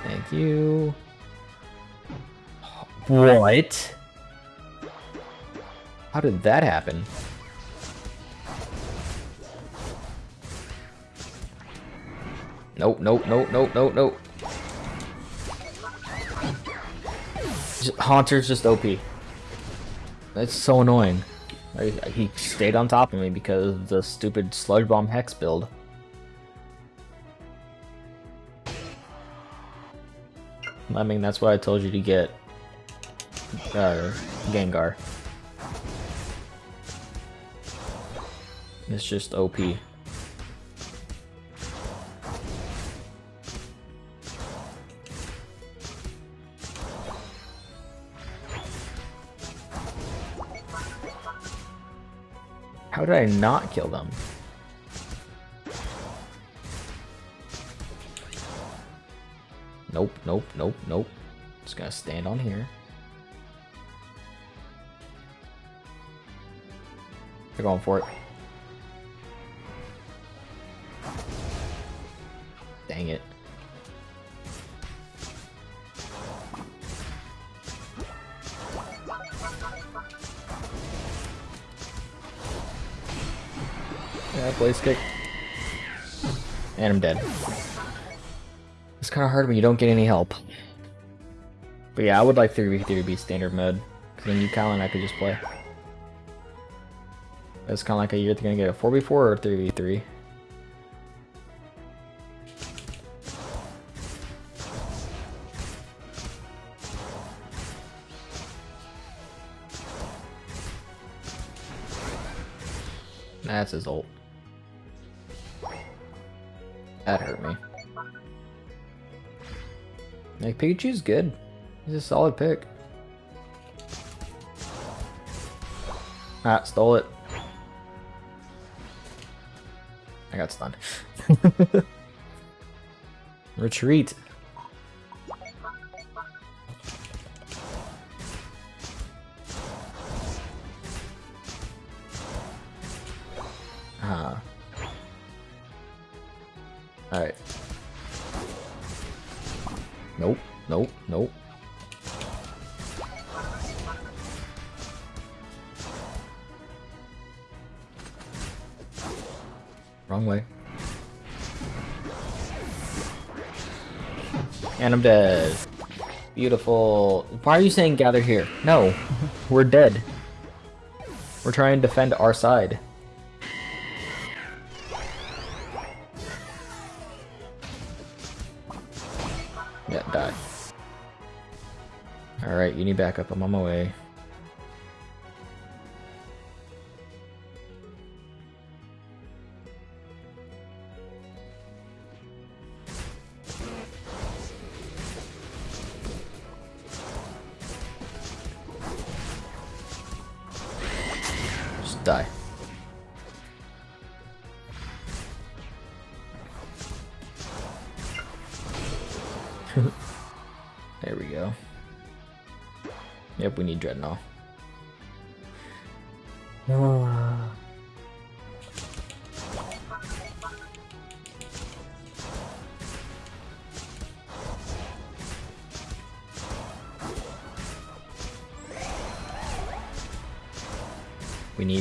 Thank you. What? How did that happen? Nope, nope, nope, nope, nope, nope. Haunter's just OP. That's so annoying. I, he stayed on top of me because of the stupid Sludge Bomb Hex build. I mean, that's why I told you to get uh, Gengar. It's just OP. did I not kill them? Nope, nope, nope, nope. Just gonna stand on here. They're going for it. Dang it. Blaze kick. And I'm dead. It's kind of hard when you don't get any help. But yeah, I would like 3v3 to be standard mode. Because then you, Kyle, and I could just play. It's kind of like a you're gonna get a 4v4 or 3v3. That's his ult. That hurt me. Like, Pikachu's good. He's a solid pick. Ah, stole it. I got stunned. Retreat. Beautiful. Why are you saying gather here? No. We're dead. We're trying to defend our side. Yeah, die. Alright, you need backup. I'm on my way.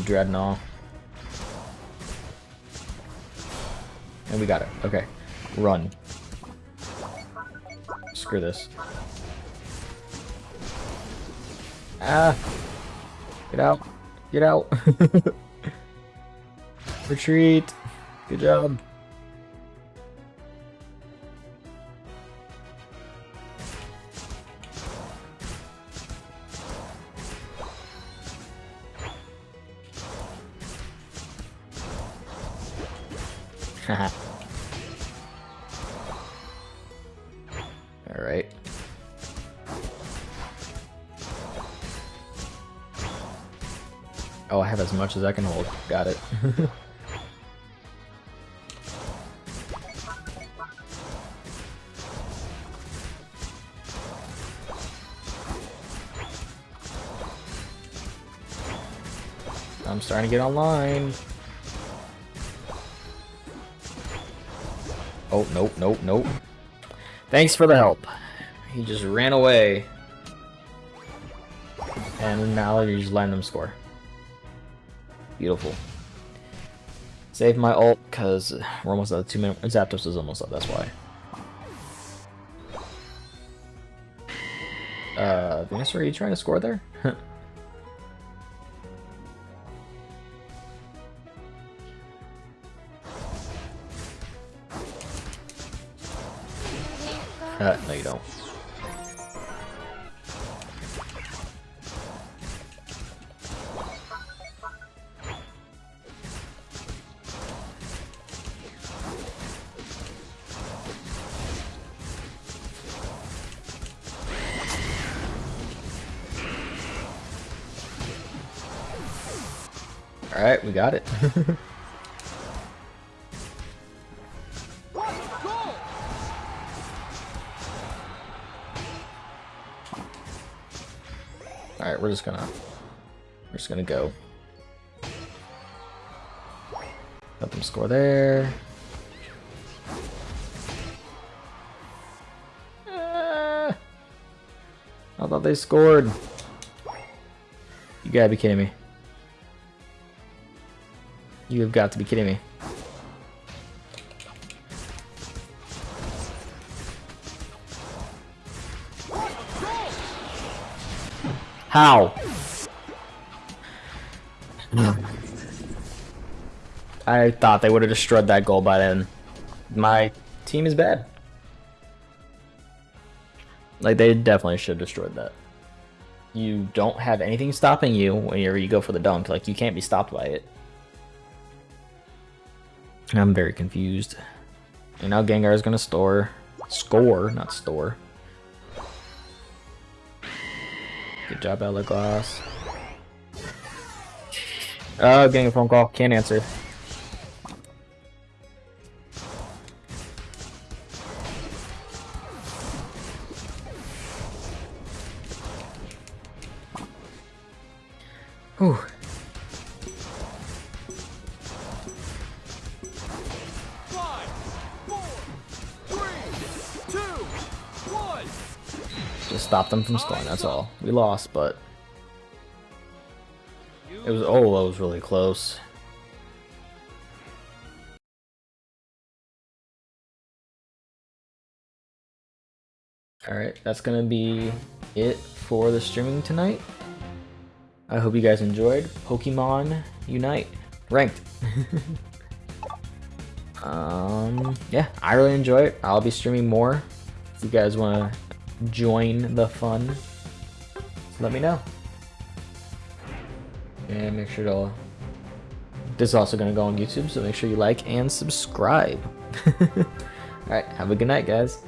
Drednaw. And we got it. Okay. Run. Screw this. Ah! Get out. Get out. Retreat. Good job. Much as I can hold. Got it. I'm starting to get online. Oh, nope, nope, nope. Thanks for the help. He just ran away. And now you just letting them score. Beautiful. Save my ult, because we're almost at two minutes. Zapdos is almost up, that's why. Uh, Venusaur, are you trying to score there? uh, no you don't. We got it. Alright, we're just gonna... We're just gonna go. Let them score there. Ah, I thought they scored. You gotta be kidding me. You have got to be kidding me. How? I thought they would have destroyed that goal by then. My team is bad. Like, they definitely should have destroyed that. You don't have anything stopping you whenever you go for the dunk. Like, you can't be stopped by it. I'm very confused. And now Gengar is gonna store, score, not store. Good job, Elaglass. Oh, getting a phone call. Can't answer. Them from scoring, that's all. We lost, but it was, oh, that was really close. Alright, that's gonna be it for the streaming tonight. I hope you guys enjoyed Pokemon Unite ranked. um, yeah, I really enjoy it. I'll be streaming more. If you guys want to join the fun, let me know. And make sure to. This is also going to go on YouTube, so make sure you like and subscribe. Alright, have a good night, guys.